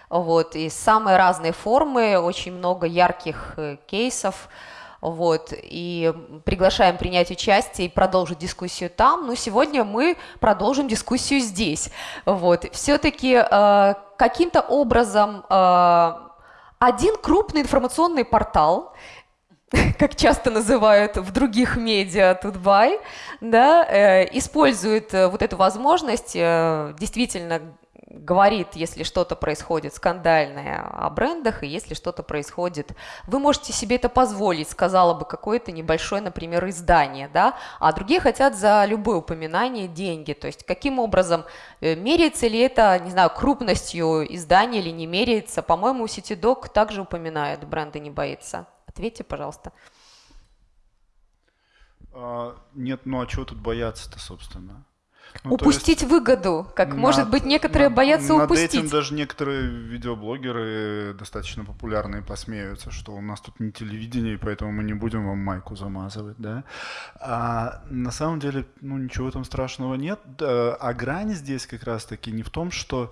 Вот, и самые разные формы, очень много ярких э, кейсов. Вот, и приглашаем принять участие и продолжить дискуссию там. Но сегодня мы продолжим дискуссию здесь. Вот, все-таки э, каким-то образом э, один крупный информационный портал, как часто называют в других медиа Тутбай, да, э, использует э, вот эту возможность э, действительно говорит, если что-то происходит скандальное о брендах, и если что-то происходит, вы можете себе это позволить, сказала бы какое-то небольшое, например, издание, да, а другие хотят за любое упоминание деньги, то есть каким образом э, меряется ли это, не знаю, крупностью издания или не меряется, по-моему, Ситидок также упоминает, бренды не боится. Ответьте, пожалуйста. А, нет, ну а чего тут бояться-то, собственно? Ну, упустить есть, выгоду, как над, может быть некоторые над, боятся над упустить. этим даже некоторые видеоблогеры достаточно популярные посмеются, что у нас тут не телевидение, и поэтому мы не будем вам майку замазывать, да. А на самом деле, ну ничего там страшного нет. А грань здесь как раз-таки не в том, что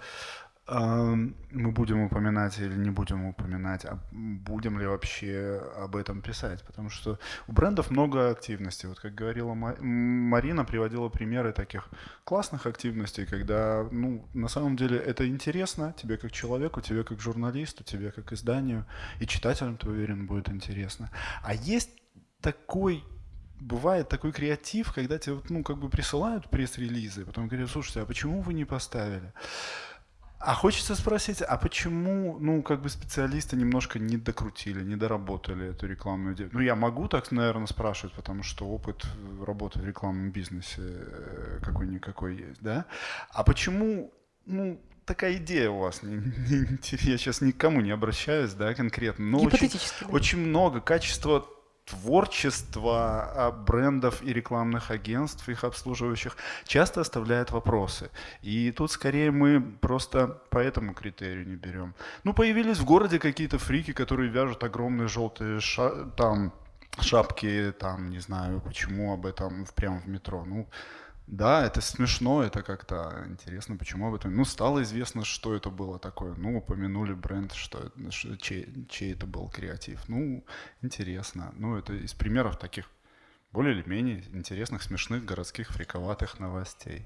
мы будем упоминать или не будем упоминать, а будем ли вообще об этом писать. Потому что у брендов много активностей. Вот как говорила Марина, приводила примеры таких классных активностей, когда ну, на самом деле это интересно тебе как человеку, тебе как журналисту, тебе как изданию, и читателям, ты уверен, будет интересно. А есть такой бывает такой креатив, когда тебе ну, как бы присылают пресс-релизы, потом говорят, слушайте, а почему вы не поставили? А хочется спросить, а почему, ну, как бы специалисты немножко не докрутили, не доработали эту рекламную деятельность? Ну, я могу так, наверное, спрашивать, потому что опыт работы в рекламном бизнесе э, какой-никакой есть, да? А почему, ну, такая идея у вас? Не, не, я сейчас никому не обращаюсь, да, конкретно, но очень, да. очень много качества творчество брендов и рекламных агентств, их обслуживающих, часто оставляет вопросы. И тут скорее мы просто по этому критерию не берем. Ну, появились в городе какие-то фрики, которые вяжут огромные желтые ша там шапки, там, не знаю, почему об этом прямо в метро. Ну, да, это смешно, это как-то интересно, почему об этом. Ну, стало известно, что это было такое. Ну, упомянули бренд, что, что чей, чей это был креатив. Ну, интересно. Ну, это из примеров таких более или менее интересных, смешных, городских, фриковатых новостей.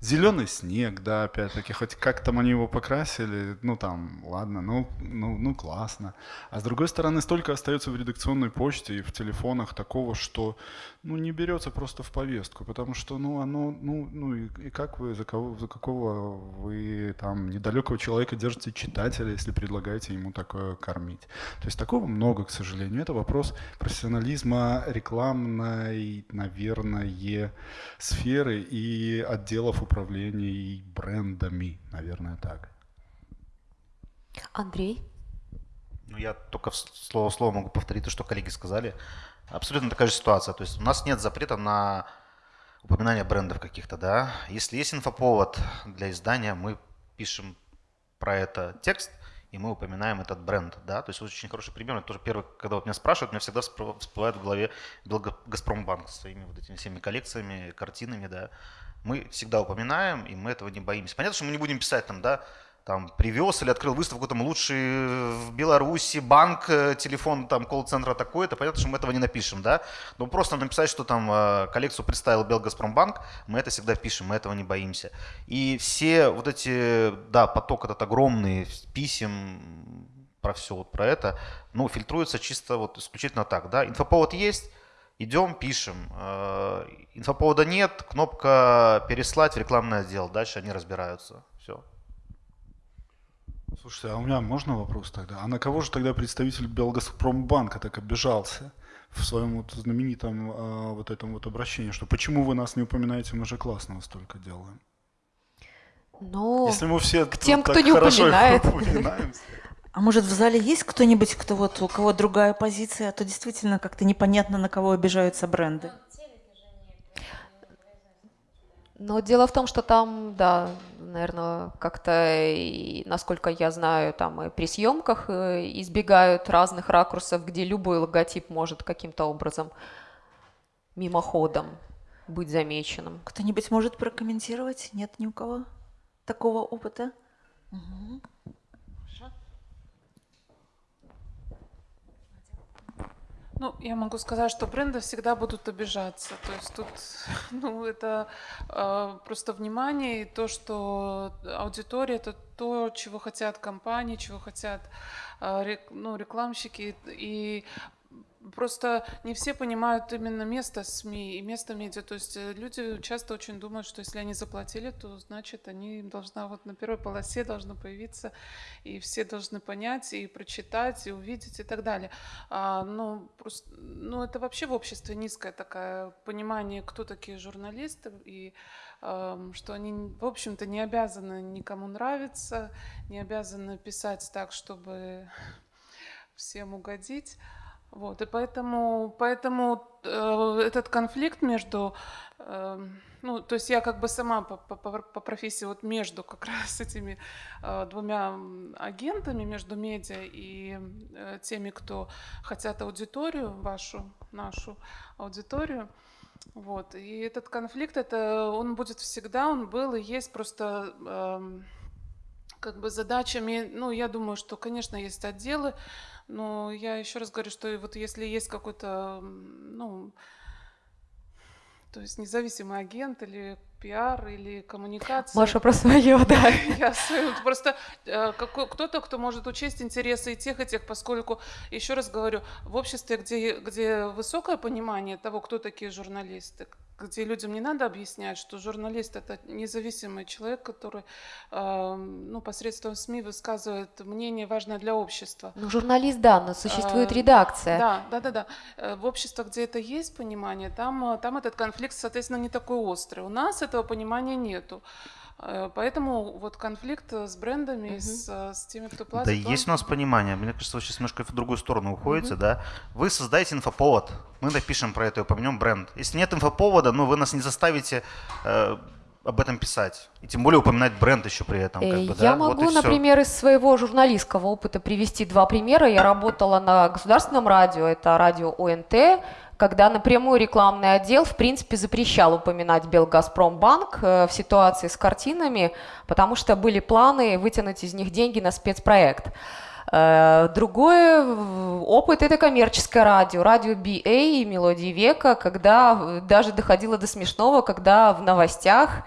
Зеленый снег, да, опять-таки, хоть как там они его покрасили, ну там, ладно, ну, ну, ну классно. А с другой стороны, столько остается в редакционной почте и в телефонах такого, что, ну, не берется просто в повестку, потому что, ну, оно, ну, ну и, и как вы, за, кого, за какого вы там недалекого человека держите читателя, если предлагаете ему такое кормить. То есть такого много, к сожалению. Это вопрос профессионализма рекламной, наверное, сферы и отделов управления управлении брендами, наверное, так. Андрей? Ну, я только слово в слово могу повторить то, что коллеги сказали. Абсолютно такая же ситуация. То есть у нас нет запрета на упоминание брендов каких-то, да. Если есть инфоповод для издания, мы пишем про это текст, и мы упоминаем этот бренд, да, то есть очень хороший пример, это тоже первый, когда вот меня спрашивают, у меня всегда всплывает в голове Газпромбанк с своими вот этими всеми коллекциями, картинами, да, мы всегда упоминаем, и мы этого не боимся. Понятно, что мы не будем писать там, да, там привез или открыл выставку там лучший в Беларуси банк, э, телефон там колл-центра такой-то, понятно, что мы этого не напишем, да, но просто написать, что там э, коллекцию представил Белгазпромбанк, мы это всегда пишем, мы этого не боимся. И все вот эти, да, поток этот огромный писем про все вот про это, ну, фильтруется чисто вот исключительно так, да, инфоповод есть, идем, пишем. Э, инфоповода нет, кнопка переслать в рекламный отдел, дальше они разбираются. Все. Слушайте, а у меня можно вопрос тогда? А на кого же тогда представитель Белгазпромбанка так обижался в своем вот знаменитом а, вот этом вот обращении, что почему вы нас не упоминаете, мы же классно столько делаем? Ну, Если мы все к тем, тут кто не упоминает. А может в зале есть кто-нибудь, кто вот у кого другая позиция, а то действительно как-то непонятно, на кого обижаются бренды. Но дело в том, что там, да, наверное, как-то, насколько я знаю, там и при съемках э, избегают разных ракурсов, где любой логотип может каким-то образом мимоходом быть замеченным. Кто-нибудь может прокомментировать? Нет ни у кого такого опыта? Мгм. Ну, я могу сказать, что бренды всегда будут обижаться. То есть тут, ну, это э, просто внимание и то, что аудитория это то, чего хотят компании, чего хотят э, ну, рекламщики. И Просто не все понимают именно место СМИ и место медиа. То есть э, люди часто очень думают, что если они заплатили, то значит они должна вот на первой полосе должно появиться, и все должны понять, и прочитать, и увидеть, и так далее. А, ну, просто, ну, это вообще в обществе низкое такое понимание, кто такие журналисты, и эм, что они, в общем-то, не обязаны никому нравиться, не обязаны писать так, чтобы всем угодить. Вот, и поэтому, поэтому э, этот конфликт между, э, ну, то есть я как бы сама по, по, по профессии вот между как раз этими э, двумя агентами, между медиа и э, теми, кто хотят аудиторию вашу, нашу аудиторию, вот, и этот конфликт, это он будет всегда, он был и есть просто эм, как бы задачами, ну, я думаю, что, конечно, есть отделы, но я еще раз говорю, что вот если есть какой-то, ну, то есть независимый агент или пиар или коммуникация. Маша про свое, да. Я свою- просто э, кто-то, кто может учесть интересы и тех, и тех, поскольку, еще раз говорю, в обществе, где, где высокое понимание того, кто такие журналисты, где людям не надо объяснять, что журналист это независимый человек, который э, ну, посредством СМИ высказывает мнение важное для общества. Ну, журналист, да, но существует А, редакция. Да, да, да, да. Э, В обществах, где это есть понимание, там, э, там этот конфликт, соответственно, не такой острый. У нас этого понимания нету. Э, Поэтому вот конфликт э, с брендами, с, э, с теми, кто платит. Да он- есть у нас понимание. Мне кажется, вы сейчас немножко в другую сторону уходите, да? Вы создаете инфоповод, мы напишем про это и упомянем бренд. Если нет инфоповода, ну вы нас не заставите э, об этом писать. И тем более упоминать бренд еще при этом. Как бы, Я да? Вот и могу, всё. например, из своего журналистского опыта привести два примера. Я работала на государственном радио, это радио ОНТ, когда напрямую рекламный отдел, в принципе, запрещал упоминать Белгазпромбанк э, в ситуации с картинами, потому что были планы вытянуть из них деньги на спецпроект. Э, Другой опыт – это коммерческое радио, радио BA и «Мелодии века», когда э, даже доходило до смешного, когда в новостях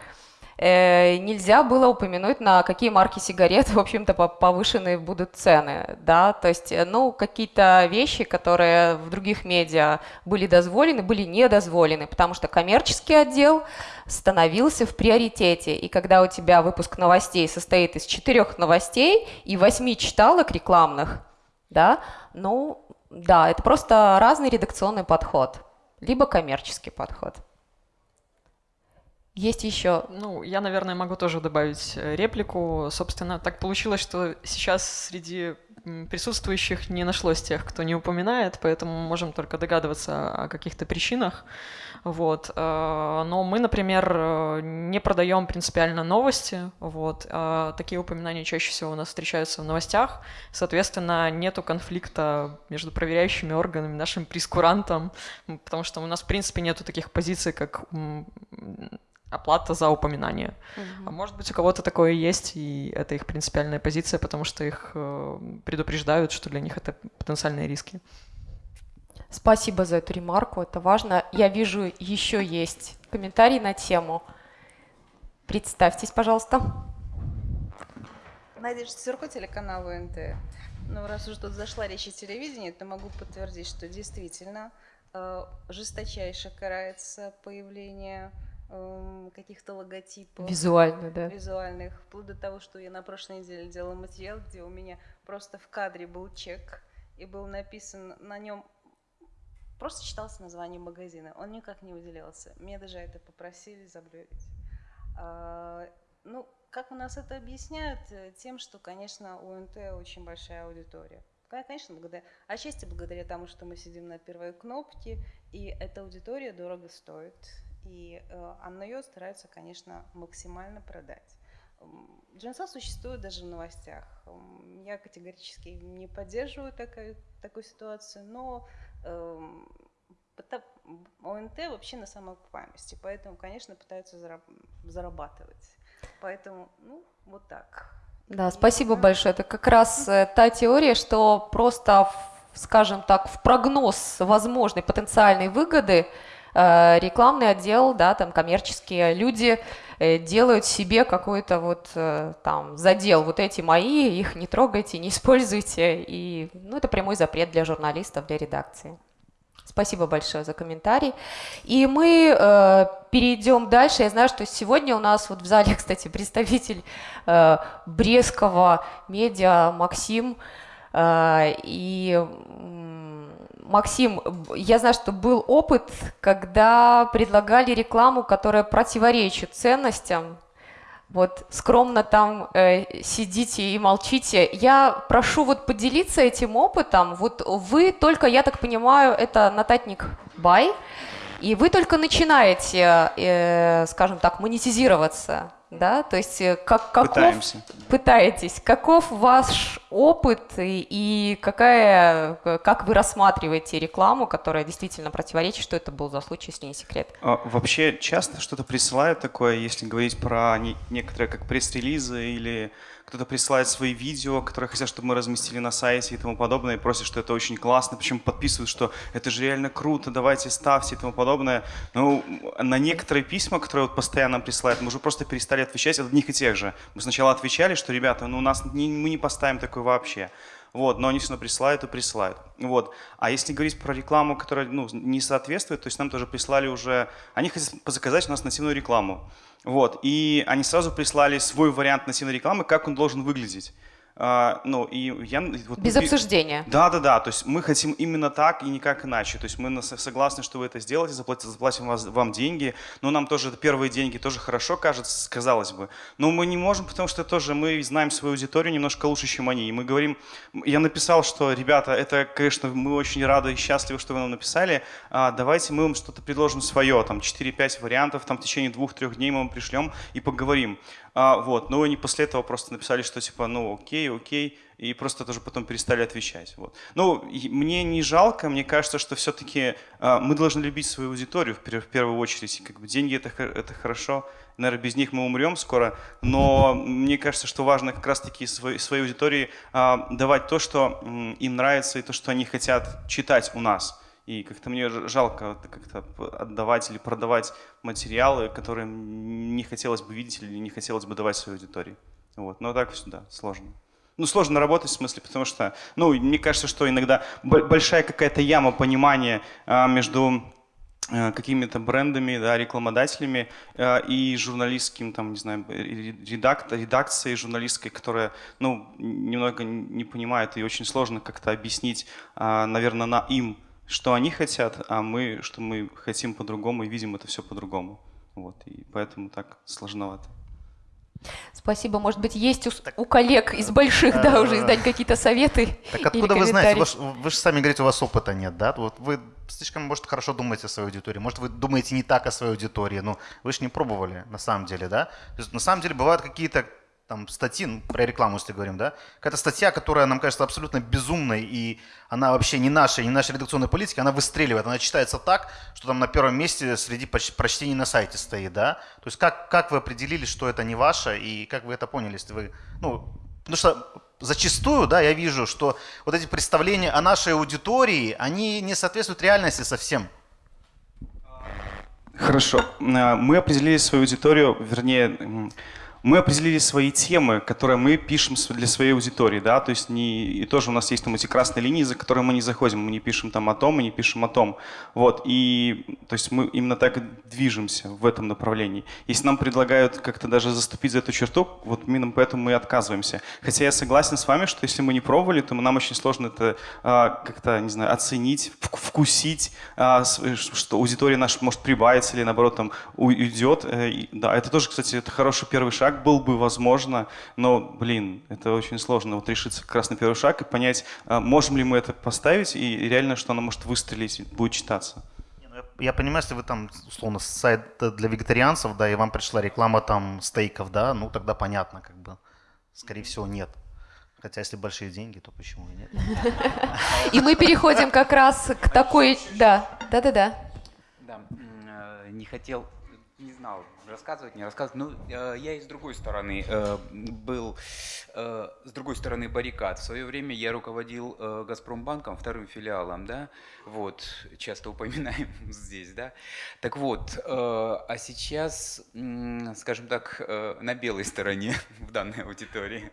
нельзя было упомянуть, на какие марки сигарет, в общем-то, по- повышенные будут цены, да, то есть, э, ну, какие-то вещи, которые в других медиа были дозволены, были недозволены, потому что коммерческий отдел становился в приоритете, и когда у тебя выпуск новостей состоит из четырех новостей и восьми читалок рекламных, да, ну, да, это просто разный редакционный подход, либо коммерческий подход. Есть еще Ну, я, наверное, могу тоже добавить э, реплику. Собственно, так получилось, что сейчас среди присутствующих не нашлось тех, кто не упоминает, поэтому можем только догадываться о каких-то причинах. Вот. э, Но мы, например, э, не продаем принципиально новости. Вот. а Такие упоминания чаще всего у нас встречаются в новостях. Соответственно, нету конфликта между проверяющими органами, нашим прескурантом, потому что у нас, в принципе, нету таких позиций, как оплата за упоминание. А может быть, у кого-то такое есть, и это их принципиальная позиция, потому что их э, предупреждают, что для них это потенциальные риски. Спасибо за эту ремарку, это важно. Я вижу, еще есть комментарий на тему. Представьтесь, пожалуйста. Надежда Сверко, телеканал УНТ. Ну, раз уж тут зашла речь о телевидении, то могу подтвердить, что действительно э, жесточайше карается появление каких-то логотипов. Визуально, да. Визуальных. Вплоть до того, что я на прошлой неделе делала материал, где у меня просто в кадре был чек, и был написан на нем Просто читался название магазина, он никак не выделялся. Мне даже это попросили заблюрить. А, ну, как у нас это объясняют? Э, тем, что, конечно, у НТ очень большая аудитория. Конечно, благодаря, отчасти благодаря тому, что мы сидим на первой кнопке, и эта аудитория дорого стоит, и э, она ее стараются, конечно, максимально продать. Джинса существует даже в новостях. Я категорически не поддерживаю такую, такую ситуацию, но э, ОНТ вообще на самоокупаемости, поэтому, конечно, пытаются зарабатывать. Поэтому, ну, вот так. Да, спасибо большое. Это как раз э, та теория, что просто, скажем так, в прогноз возможной потенциальной выгоды рекламный отдел, да, там коммерческие люди э, делают себе какой-то вот там задел, вот эти мои, их не трогайте, не используйте, и ну, это прямой запрет для журналистов, для редакции. Спасибо большое за комментарий. И мы э, перейдем дальше. Я знаю, что сегодня у нас вот в зале, кстати, представитель э, Брестского медиа Максим. Э, и Максим, я знаю, что был опыт, когда предлагали рекламу, которая противоречит ценностям вот скромно там э, сидите и молчите. Я прошу вот поделиться этим опытом. Вот вы только, я так понимаю, это нотатник Бай, и вы только начинаете, э, скажем так, монетизироваться да, то есть э, как, каков, Пытаемся. пытаетесь, каков ваш опыт и, и какая, как вы рассматриваете рекламу, которая действительно противоречит, что это был за случай, если не секрет? А, вообще часто что-то присылают такое, если говорить про не, некоторые как пресс-релизы или кто-то присылает свои видео, которые хотят, чтобы мы разместили на сайте и тому подобное, и просят, что это очень классно, причем подписывают, что это же реально круто, давайте ставьте и тому подобное. Ну, на некоторые письма, которые вот постоянно присылают, мы уже просто перестали отвечать от одних и тех же. Мы сначала отвечали, что, ребята, ну у нас не, мы не поставим такое вообще. Вот, но они все равно присылают и присылают. Вот. А если говорить про рекламу, которая ну, не соответствует, то есть нам тоже прислали уже... Они хотят заказать у нас нативную рекламу. Вот, и они сразу прислали свой вариант нативной рекламы, как он должен выглядеть. А, ну, и я, вот, Без мы, обсуждения. Да, да, да. То есть мы хотим именно так и никак иначе. То есть мы согласны, что вы это сделаете, заплатим, заплатим вас, вам деньги. Но нам тоже первые деньги тоже хорошо кажется, казалось бы. Но мы не можем, потому что тоже мы знаем свою аудиторию немножко лучше, чем они. И мы говорим, я написал, что, ребята, это, конечно, мы очень рады и счастливы, что вы нам написали. А, давайте мы вам что-то предложим свое, там 4-5 вариантов, там в течение двух-трех дней мы вам пришлем и поговорим. А, вот, но они после этого просто написали, что типа, ну окей, окей, и просто тоже потом перестали отвечать. Вот. Ну, мне не жалко, мне кажется, что все-таки а, мы должны любить свою аудиторию в, в первую очередь. Как бы деньги это, это хорошо, наверное, без них мы умрем скоро, но мне кажется, что важно как раз-таки своей, своей аудитории а, давать то, что им нравится, и то, что они хотят читать у нас. И как-то мне жалко как-то отдавать или продавать материалы, которые не хотелось бы видеть или не хотелось бы давать своей аудитории. Вот. Но так всегда сложно. Ну, сложно работать в смысле, потому что, ну, мне кажется, что иногда большая какая-то яма понимания а, между а, какими-то брендами, да, рекламодателями а, и журналистским, там, не знаю, редак, редакцией журналистской, которая, ну, немного не понимает и очень сложно как-то объяснить, а, наверное, на им, что они хотят, а мы, что мы хотим по-другому и видим это все по-другому. Вот, и поэтому так сложновато. Спасибо. Может быть, есть у, у коллег из больших, да, уже издать какие-то советы. Так откуда вы знаете? Вы, вы же сами говорите, у вас опыта нет, да? Вот вы слишком, может, хорошо думаете о своей аудитории, может, вы думаете не так о своей аудитории, но вы же не пробовали на самом деле, да? То есть, на самом деле бывают какие-то там статьи, ну, про рекламу, если говорим, да, какая-то статья, которая нам кажется абсолютно безумной, и она вообще не наша, не наша редакционная политика, она выстреливает, она читается так, что там на первом месте среди прочтений на сайте стоит, да. То есть как, как вы определили, что это не ваше, и как вы это поняли, если вы, ну, потому что зачастую, да, я вижу, что вот эти представления о нашей аудитории, они не соответствуют реальности совсем. Хорошо. Э, мы определили свою аудиторию, вернее, мы определили свои темы, которые мы пишем для своей аудитории, да, то есть не, и тоже у нас есть там эти красные линии, за которые мы не заходим, мы не пишем там о том, мы не пишем о том, вот, и то есть мы именно так движемся в этом направлении. Если нам предлагают как-то даже заступить за эту черту, вот именно поэтому мы отказываемся. Хотя я согласен с вами, что если мы не пробовали, то нам очень сложно это а, как-то, не знаю, оценить, вкусить, а, что аудитория наша может прибавиться или наоборот там уйдет. Э, да, это тоже, кстати, это хороший первый шаг был бы, возможно, но, блин, это очень сложно вот решиться как раз на первый шаг и понять, а, можем ли мы это поставить и реально, что оно может выстрелить, будет читаться. Ну, я понимаю, если вы там, условно, сайт для вегетарианцев, да, и вам пришла реклама там стейков, да, ну тогда понятно, как бы, скорее всего, нет. Хотя если большие деньги, то почему и нет? И мы переходим как раз к такой, да, да-да-да. Да, э, не хотел, не знал, рассказывать, не рассказывать. Ну, э, я и с другой стороны э, был, с другой стороны баррикад. В свое время я руководил Газпромбанком, вторым филиалом, да, вот, часто упоминаем здесь, да. Так вот, а сейчас, скажем так, на белой стороне в данной аудитории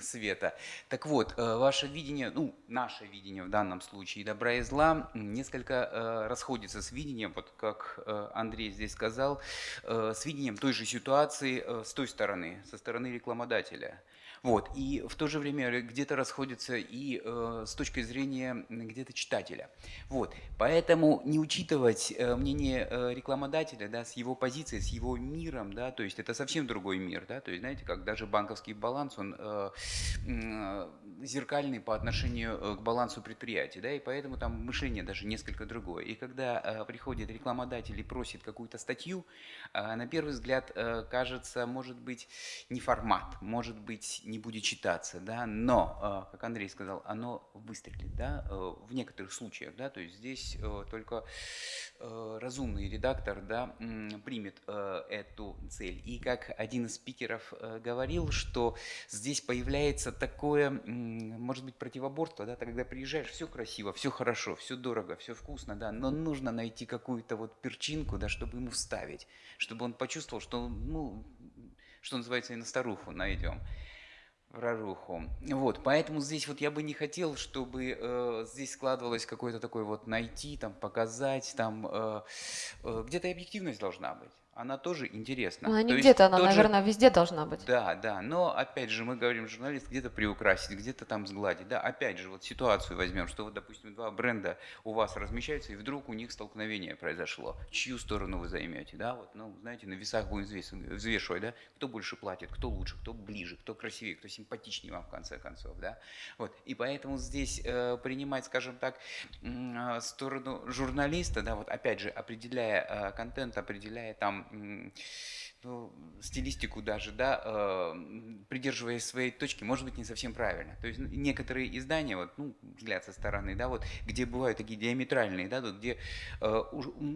света. Так вот, э, ваше видение, ну, наше видение в данном случае добра и зла несколько э, расходится с видением, вот как э, Андрей здесь сказал, с видением той же ситуации с той стороны, со стороны рекламодателя. Вот. И в то же время где-то расходятся и э, с точки зрения где-то читателя. Вот. Поэтому не учитывать э, мнение э, рекламодателя да, с его позицией, с его миром, да, то есть это совсем другой мир. Да, то есть, знаете, как даже банковский баланс, он э, э, зеркальный по отношению э, к балансу предприятия, да, и поэтому там мышление даже несколько другое. И когда э, приходит рекламодатель и просит какую-то статью, э, на первый взгляд кажется, может быть, не формат, может быть, не будет читаться, да, но, как Андрей сказал, оно выстрелит, да, в некоторых случаях, да, то есть здесь только разумный редактор, да, примет эту цель. И как один из спикеров говорил, что здесь появляется такое, может быть, противоборство, да, когда приезжаешь, все красиво, все хорошо, все дорого, все вкусно, да, но нужно найти какую-то вот перчинку, да, чтобы ему вставить, чтобы он почувствовал, что, ну, что называется, и на старуху найдем проруху. Вот, поэтому здесь вот я бы не хотел, чтобы э, здесь складывалось какое-то такое вот найти, там, показать, там, э, э, где-то объективность должна быть она тоже интересна. Ну, она не где-то, она, наверное, же... везде должна быть. Да, да, но опять же мы говорим, журналист где-то приукрасить, где-то там сгладить. Да, опять же, вот ситуацию возьмем, что вот, допустим, два бренда у вас размещаются, и вдруг у них столкновение произошло. Чью сторону вы займете, да, вот, ну, знаете, на весах будем взвешивать, да, кто больше платит, кто лучше, кто ближе, кто красивее, кто симпатичнее вам в конце концов, да. Вот, и поэтому здесь э, принимать, скажем так, э, сторону журналиста, да, вот опять же, определяя э, контент, определяя там ну, стилистику даже, да, э, придерживаясь своей точки, может быть не совсем правильно. То есть некоторые издания, вот, ну, взгляд со стороны, да, вот, где бывают такие диаметральные, да, вот, где, э,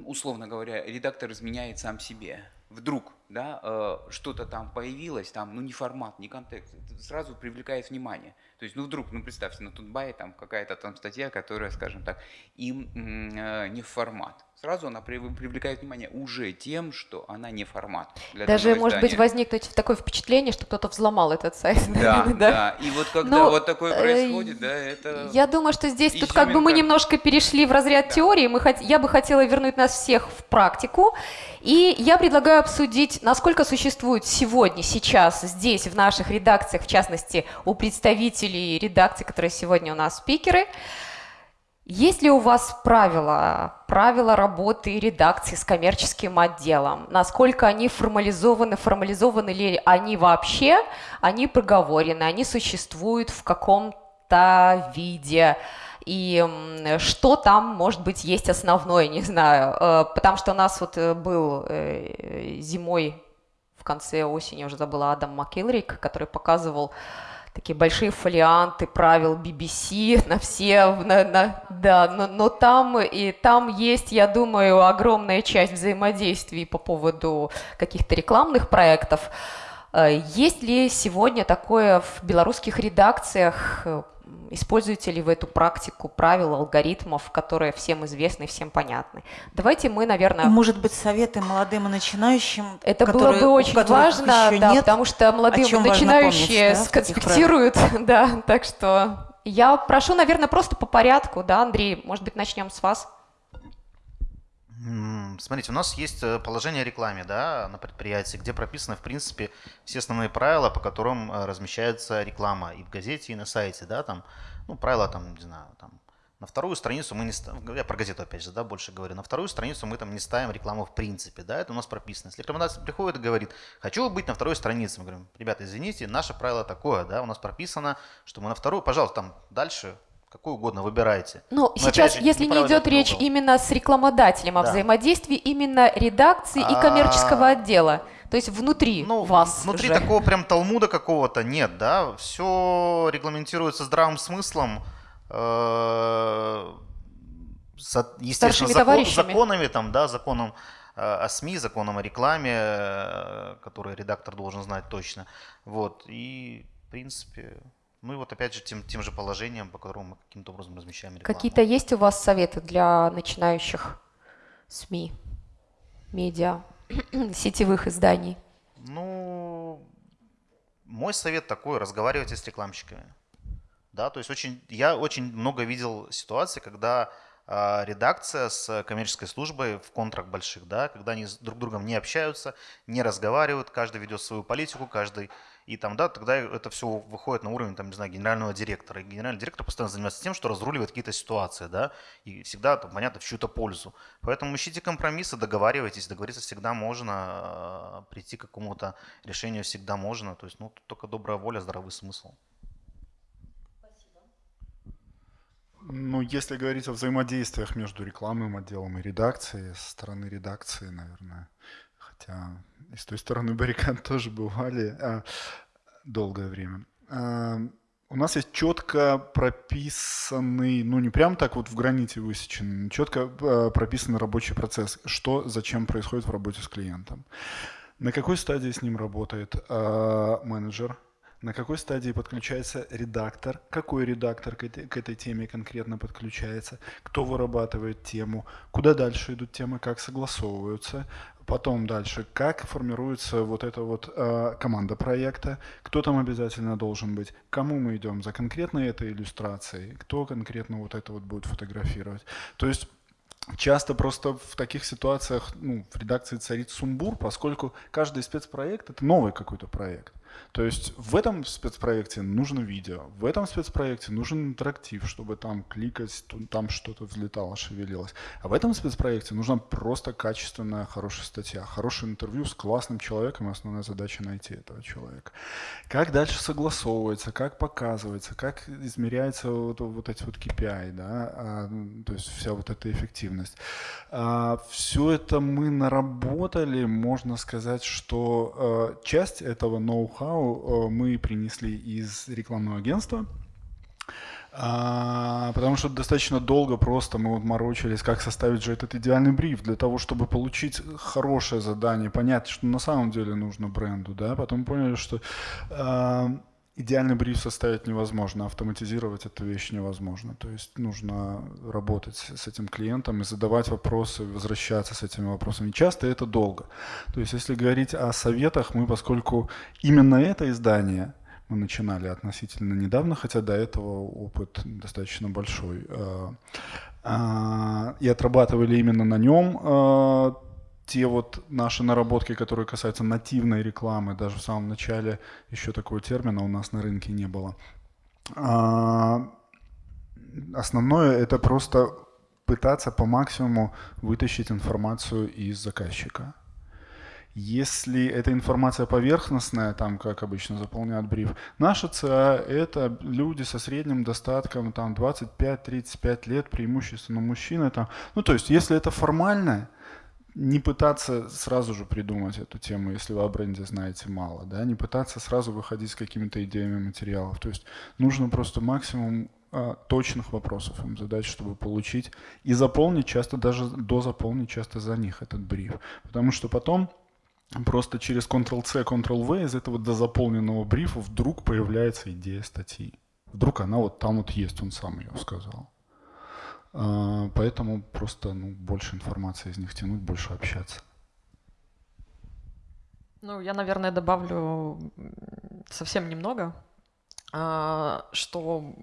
условно говоря, редактор изменяет сам себе. Вдруг, да, э, что-то там появилось, там, ну, не формат, не контекст, сразу привлекает внимание. То есть, ну, вдруг, ну, представьте, на Тутбае там какая-то там статья, которая, скажем так, им э, не в формат сразу она привлекает внимание уже тем, что она не формат. Для Даже может быть возникнуть такое впечатление, что кто-то взломал этот сайт. Да, да. да. И вот когда Но, вот такое э, происходит, да, это. Я думаю, что здесь тут как бы мы немножко перешли в разряд да. теории. Мы хот... Я бы хотела вернуть нас всех в практику. И я предлагаю обсудить, насколько существует сегодня, сейчас, здесь, в наших редакциях, в частности, у представителей редакций, которые сегодня у нас спикеры, есть ли у вас правила, правила работы редакции с коммерческим отделом? Насколько они формализованы, формализованы ли они вообще? Они проговорены, они существуют в каком-то виде? И что там, может быть, есть основное, не знаю. Э, потому что у нас вот э, был э, зимой, в конце осени, я уже забыла, Адам Маккелрик, который показывал такие большие фолианты правил BBC на все, на, на, да, но, но там и там есть, я думаю, огромная часть взаимодействий по поводу каких-то рекламных проектов. Э, есть ли сегодня такое в белорусских редакциях, Используете ли вы эту практику правил, алгоритмов, которые всем известны, всем понятны? Давайте мы, наверное... Может быть, советы молодым и начинающим, Это которые, было бы очень важно, да, нет, потому что молодые начинающие помнить, да, сконспектируют, да, так что я прошу, наверное, просто по порядку, да, Андрей, может быть, начнем с вас. Смотрите, у нас есть э, положение о рекламе да, на предприятии, где прописаны, в принципе, все основные правила, по которым э, размещается реклама и в газете, и на сайте. Да, там, ну, правила, там, не знаю, там, на вторую страницу мы не ставим, я про газету опять же, да, больше говорю, на вторую страницу мы там не ставим рекламу в принципе, да, это у нас прописано. Если рекламодатель приходит и говорит, хочу быть на второй странице, мы говорим, ребята, извините, наше правило такое, да, у нас прописано, что мы на вторую, пожалуйста, там дальше какую угодно выбирайте. Но, Но сейчас, же, если не идет речь угол. именно с рекламодателем, а да. взаимодействии именно редакции и коммерческого отдела, то есть внутри ну, вас. Внутри уже. такого прям талмуда какого-то нет, да, все регламентируется здравым смыслом, э, естественно, закон, законами, там, да, законом э, о СМИ, законом о рекламе, э, который редактор должен знать точно. Вот, и, в принципе, ну и вот опять же тем, тем же положением, по которому мы каким-то образом размещаем рекламу. Какие-то есть у вас советы для начинающих СМИ, медиа, сетевых изданий? Ну, мой совет такой, разговаривайте с рекламщиками. Да, то есть очень, я очень много видел ситуаций, когда редакция с коммерческой службой в контрах больших, да, когда они друг с другом не общаются, не разговаривают, каждый ведет свою политику, каждый и там, да, тогда это все выходит на уровень, там, не знаю, генерального директора. И генеральный директор постоянно занимается тем, что разруливает какие-то ситуации, да, и всегда, там, понятно, в чью-то пользу. Поэтому ищите компромиссы, договаривайтесь, договориться всегда можно, а, прийти к какому-то решению всегда можно. То есть, ну, только добрая воля, здравый смысл. Ну, если говорить о взаимодействиях между рекламным отделом и редакцией, со стороны редакции, наверное, хотя и с той стороны баррикад тоже бывали а, долгое время. А, у нас есть четко прописанный, ну не прям так вот в граните высеченный, четко а, прописанный рабочий процесс, что зачем происходит в работе с клиентом. На какой стадии с ним работает а, менеджер, на какой стадии подключается редактор, какой редактор к этой, к этой теме конкретно подключается, кто вырабатывает тему, куда дальше идут темы, как согласовываются, потом дальше, как формируется вот эта вот э, команда проекта, кто там обязательно должен быть, кому мы идем за конкретной этой иллюстрацией, кто конкретно вот это вот будет фотографировать. То есть Часто просто в таких ситуациях ну, в редакции царит сумбур, поскольку каждый спецпроект — это новый какой-то проект. То есть в этом спецпроекте нужно видео, в этом спецпроекте нужен интерактив, чтобы там кликать, там что-то взлетало, шевелилось. А в этом спецпроекте нужна просто качественная, хорошая статья, хорошее интервью с классным человеком, основная задача найти этого человека. Как дальше согласовывается, как показывается, как измеряется вот, вот эти вот KPI, да, а, то есть вся вот эта эффективность. А, все это мы наработали, можно сказать, что а, часть этого ноу-хау ноу-хау э, мы принесли из рекламного агентства. А, потому что достаточно долго просто мы вот морочились, как составить же этот идеальный бриф для того, чтобы получить хорошее задание, понять, что на самом деле нужно бренду, да, потом поняли, что э, идеальный бриф составить невозможно, автоматизировать эту вещь невозможно. То есть нужно работать с этим клиентом и задавать вопросы, возвращаться с этими вопросами. Часто это долго. То есть если говорить о советах, мы, поскольку именно это издание мы начинали относительно недавно, хотя до этого опыт достаточно большой, э, а, и отрабатывали именно на нем э, те вот наши наработки, которые касаются нативной рекламы, даже в самом начале еще такого термина у нас на рынке не было. А, основное это просто пытаться по максимуму вытащить информацию из заказчика. Если эта информация поверхностная, там, как обычно заполняют бриф, наша ЦА – это люди со средним достатком там, 25-35 лет, преимущественно мужчины. Там. Ну, то есть, если это формальное, не пытаться сразу же придумать эту тему, если вы о бренде знаете мало, да, не пытаться сразу выходить с какими-то идеями материалов. То есть нужно просто максимум а, точных вопросов им задать, чтобы получить и заполнить часто, даже до заполнить часто за них этот бриф. Потому что потом просто через Ctrl-C, Ctrl-V из этого дозаполненного брифа вдруг появляется идея статьи. Вдруг она вот там вот есть, он сам ее сказал. А, поэтому просто ну, больше информации из них тянуть, больше общаться. Ну, я, наверное, добавлю совсем немного, а, что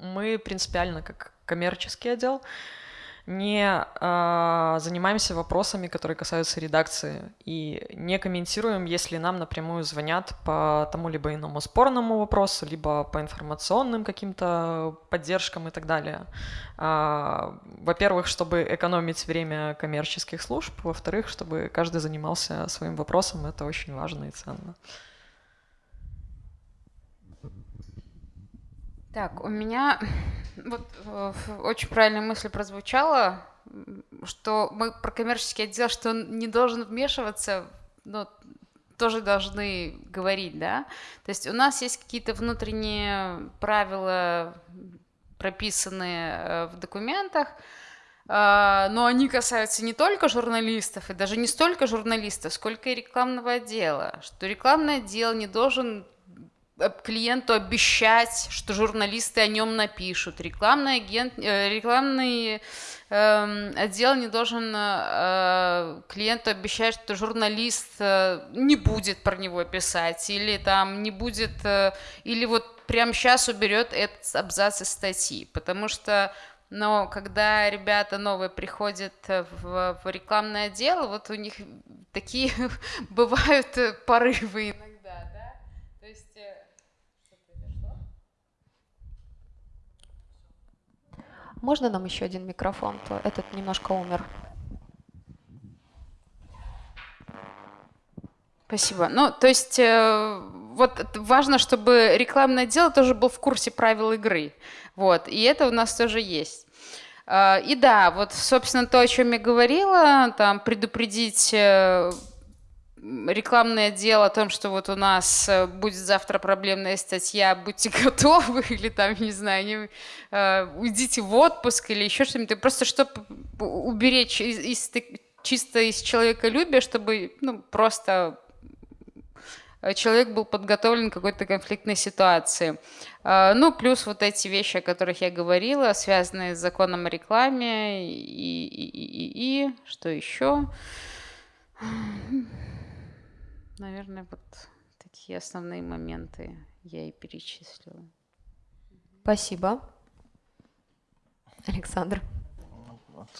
мы принципиально как коммерческий отдел не э, занимаемся вопросами, которые касаются редакции, и не комментируем, если нам напрямую звонят по тому либо иному спорному вопросу, либо по информационным каким-то поддержкам и так далее. Э, во-первых, чтобы экономить время коммерческих служб, во-вторых, чтобы каждый занимался своим вопросом, это очень важно и ценно. Так, у меня вот э, очень правильная мысль прозвучала, что мы про коммерческий отдел, что он не должен вмешиваться, но тоже должны говорить, да. То есть у нас есть какие-то внутренние правила, прописанные э, в документах, э, но они касаются не только журналистов, и даже не столько журналистов, сколько и рекламного отдела, что рекламный отдел не должен клиенту обещать, что журналисты о нем напишут. Рекламный агент, э, рекламный э, отдел не должен э, клиенту обещать, что журналист э, не будет про него писать или там не будет, э, или вот прямо сейчас уберет этот абзац из статьи, потому что но когда ребята новые приходят в, в рекламное отдел, вот у них такие бывают порывы Можно нам еще один микрофон? То этот немножко умер. Спасибо. Ну, то есть э, вот важно, чтобы рекламное отдел тоже был в курсе правил игры. Вот, и это у нас тоже есть. Э, и да, вот, собственно, то, о чем я говорила, там, предупредить рекламный отдел о том, что вот у нас э, будет завтра проблемная статья, будьте готовы, или там, не знаю, не, э, уйдите в отпуск или еще что-нибудь, просто чтобы уберечь из, из, чисто из человеколюбия, чтобы ну, просто э, человек был подготовлен к какой-то конфликтной ситуации. Э, ну, плюс вот эти вещи, о которых я говорила, связанные с законом о рекламе и, и, и, и, и что еще? Наверное, вот такие основные моменты я и перечислила. Спасибо. Александр.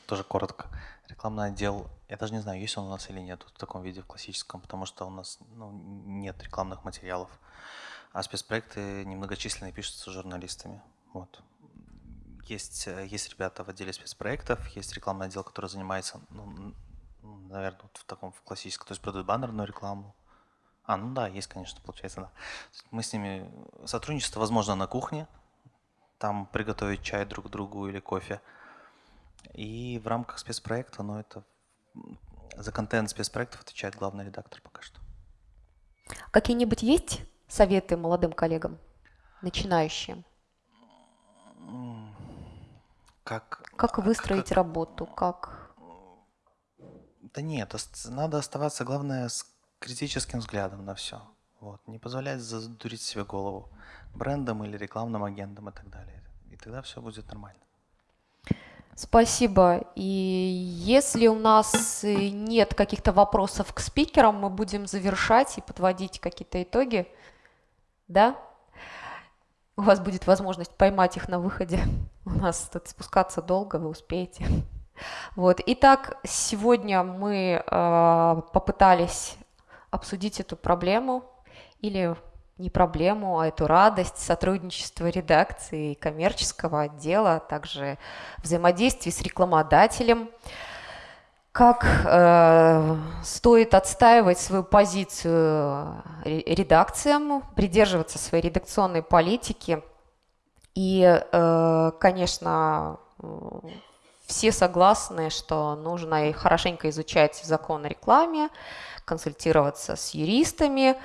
Тоже коротко. Рекламный отдел, я даже не знаю, есть он у нас или нет в таком виде, в классическом, потому что у нас ну, нет рекламных материалов. А спецпроекты немногочисленные пишутся журналистами. Вот. Есть, есть ребята в отделе спецпроектов, есть рекламный отдел, который занимается, ну, наверное, вот в таком в классическом, то есть продают баннерную рекламу, а, ну да, есть, конечно, получается, да. Мы с ними сотрудничество возможно на кухне, там приготовить чай друг другу или кофе. И в рамках спецпроекта, но ну, это за контент спецпроектов отвечает главный редактор пока что. Какие-нибудь есть советы молодым коллегам, начинающим? Как, как выстроить как, работу? Как? Да нет, надо оставаться, главное, с критическим взглядом на все. Вот. Не позволять задурить себе голову брендом или рекламным агентом и так далее. И тогда все будет нормально. Спасибо. И если у нас нет каких-то вопросов к спикерам, мы будем завершать и подводить какие-то итоги. Да? У вас будет возможность поймать их на выходе. У нас тут спускаться долго, вы успеете. Вот. Итак, сегодня мы э, попытались обсудить эту проблему или не проблему, а эту радость сотрудничества редакции и коммерческого отдела, а также взаимодействие с рекламодателем, как э, стоит отстаивать свою позицию редакциям, придерживаться своей редакционной политики. И, э, конечно, все согласны, что нужно хорошенько изучать закон о рекламе, консультироваться с юристами,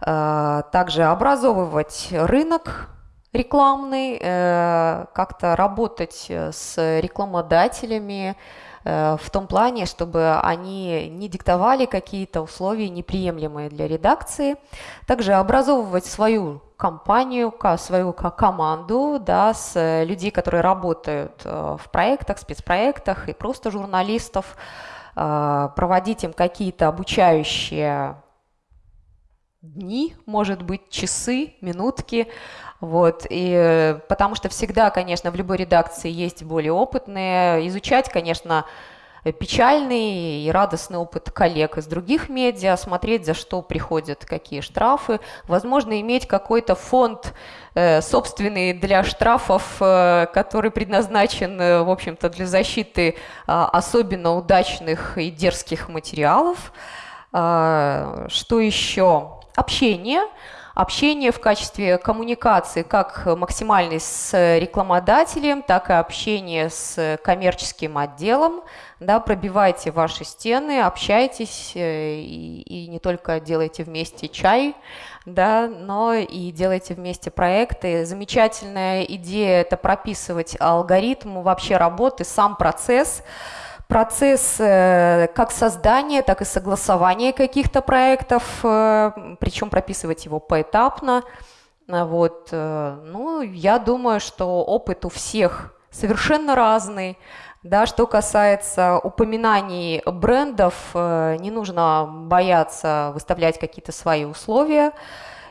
э, также образовывать рынок рекламный, э, как-то работать с рекламодателями, в том плане, чтобы они не диктовали какие-то условия неприемлемые для редакции. Также образовывать свою компанию, свою команду, да, с людей, которые работают в проектах, спецпроектах и просто журналистов, проводить им какие-то обучающие дни, может быть, часы, минутки, вот, и потому что всегда, конечно, в любой редакции есть более опытные, изучать, конечно, печальный и радостный опыт коллег из других медиа, смотреть, за что приходят, какие штрафы, возможно, иметь какой-то фонд э, собственный для штрафов, э, который предназначен, э, в общем-то, для защиты особенно удачных и дерзких материалов. А, что еще? общение, общение в качестве коммуникации как максимальной с рекламодателем, так и общение с коммерческим отделом. Да, пробивайте ваши стены, общайтесь э, и, и не только делайте вместе чай, да, но и делайте вместе проекты. Замечательная идея – это прописывать алгоритм вообще работы, сам процесс – процесс э, как создания, так и согласования каких-то проектов, э, причем прописывать его поэтапно. Вот. Э, ну, я думаю, что опыт у всех совершенно разный. Да, что касается упоминаний брендов, не нужно бояться выставлять какие-то свои условия.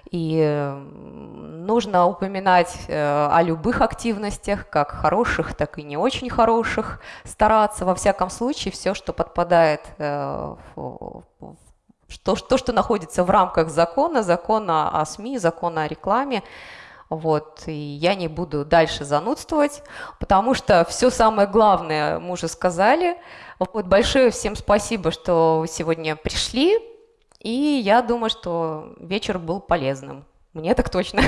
И нужно упоминать э, о любых активностях, как хороших, так и не очень хороших, стараться во всяком случае все, что подпадает, э, то, что находится в рамках закона, закона о СМИ, закона о рекламе, вот, и я не буду дальше занудствовать, потому что все самое главное мы уже сказали. Вот большое всем спасибо, что вы сегодня пришли. И я думаю, что вечер был полезным. Мне так точно.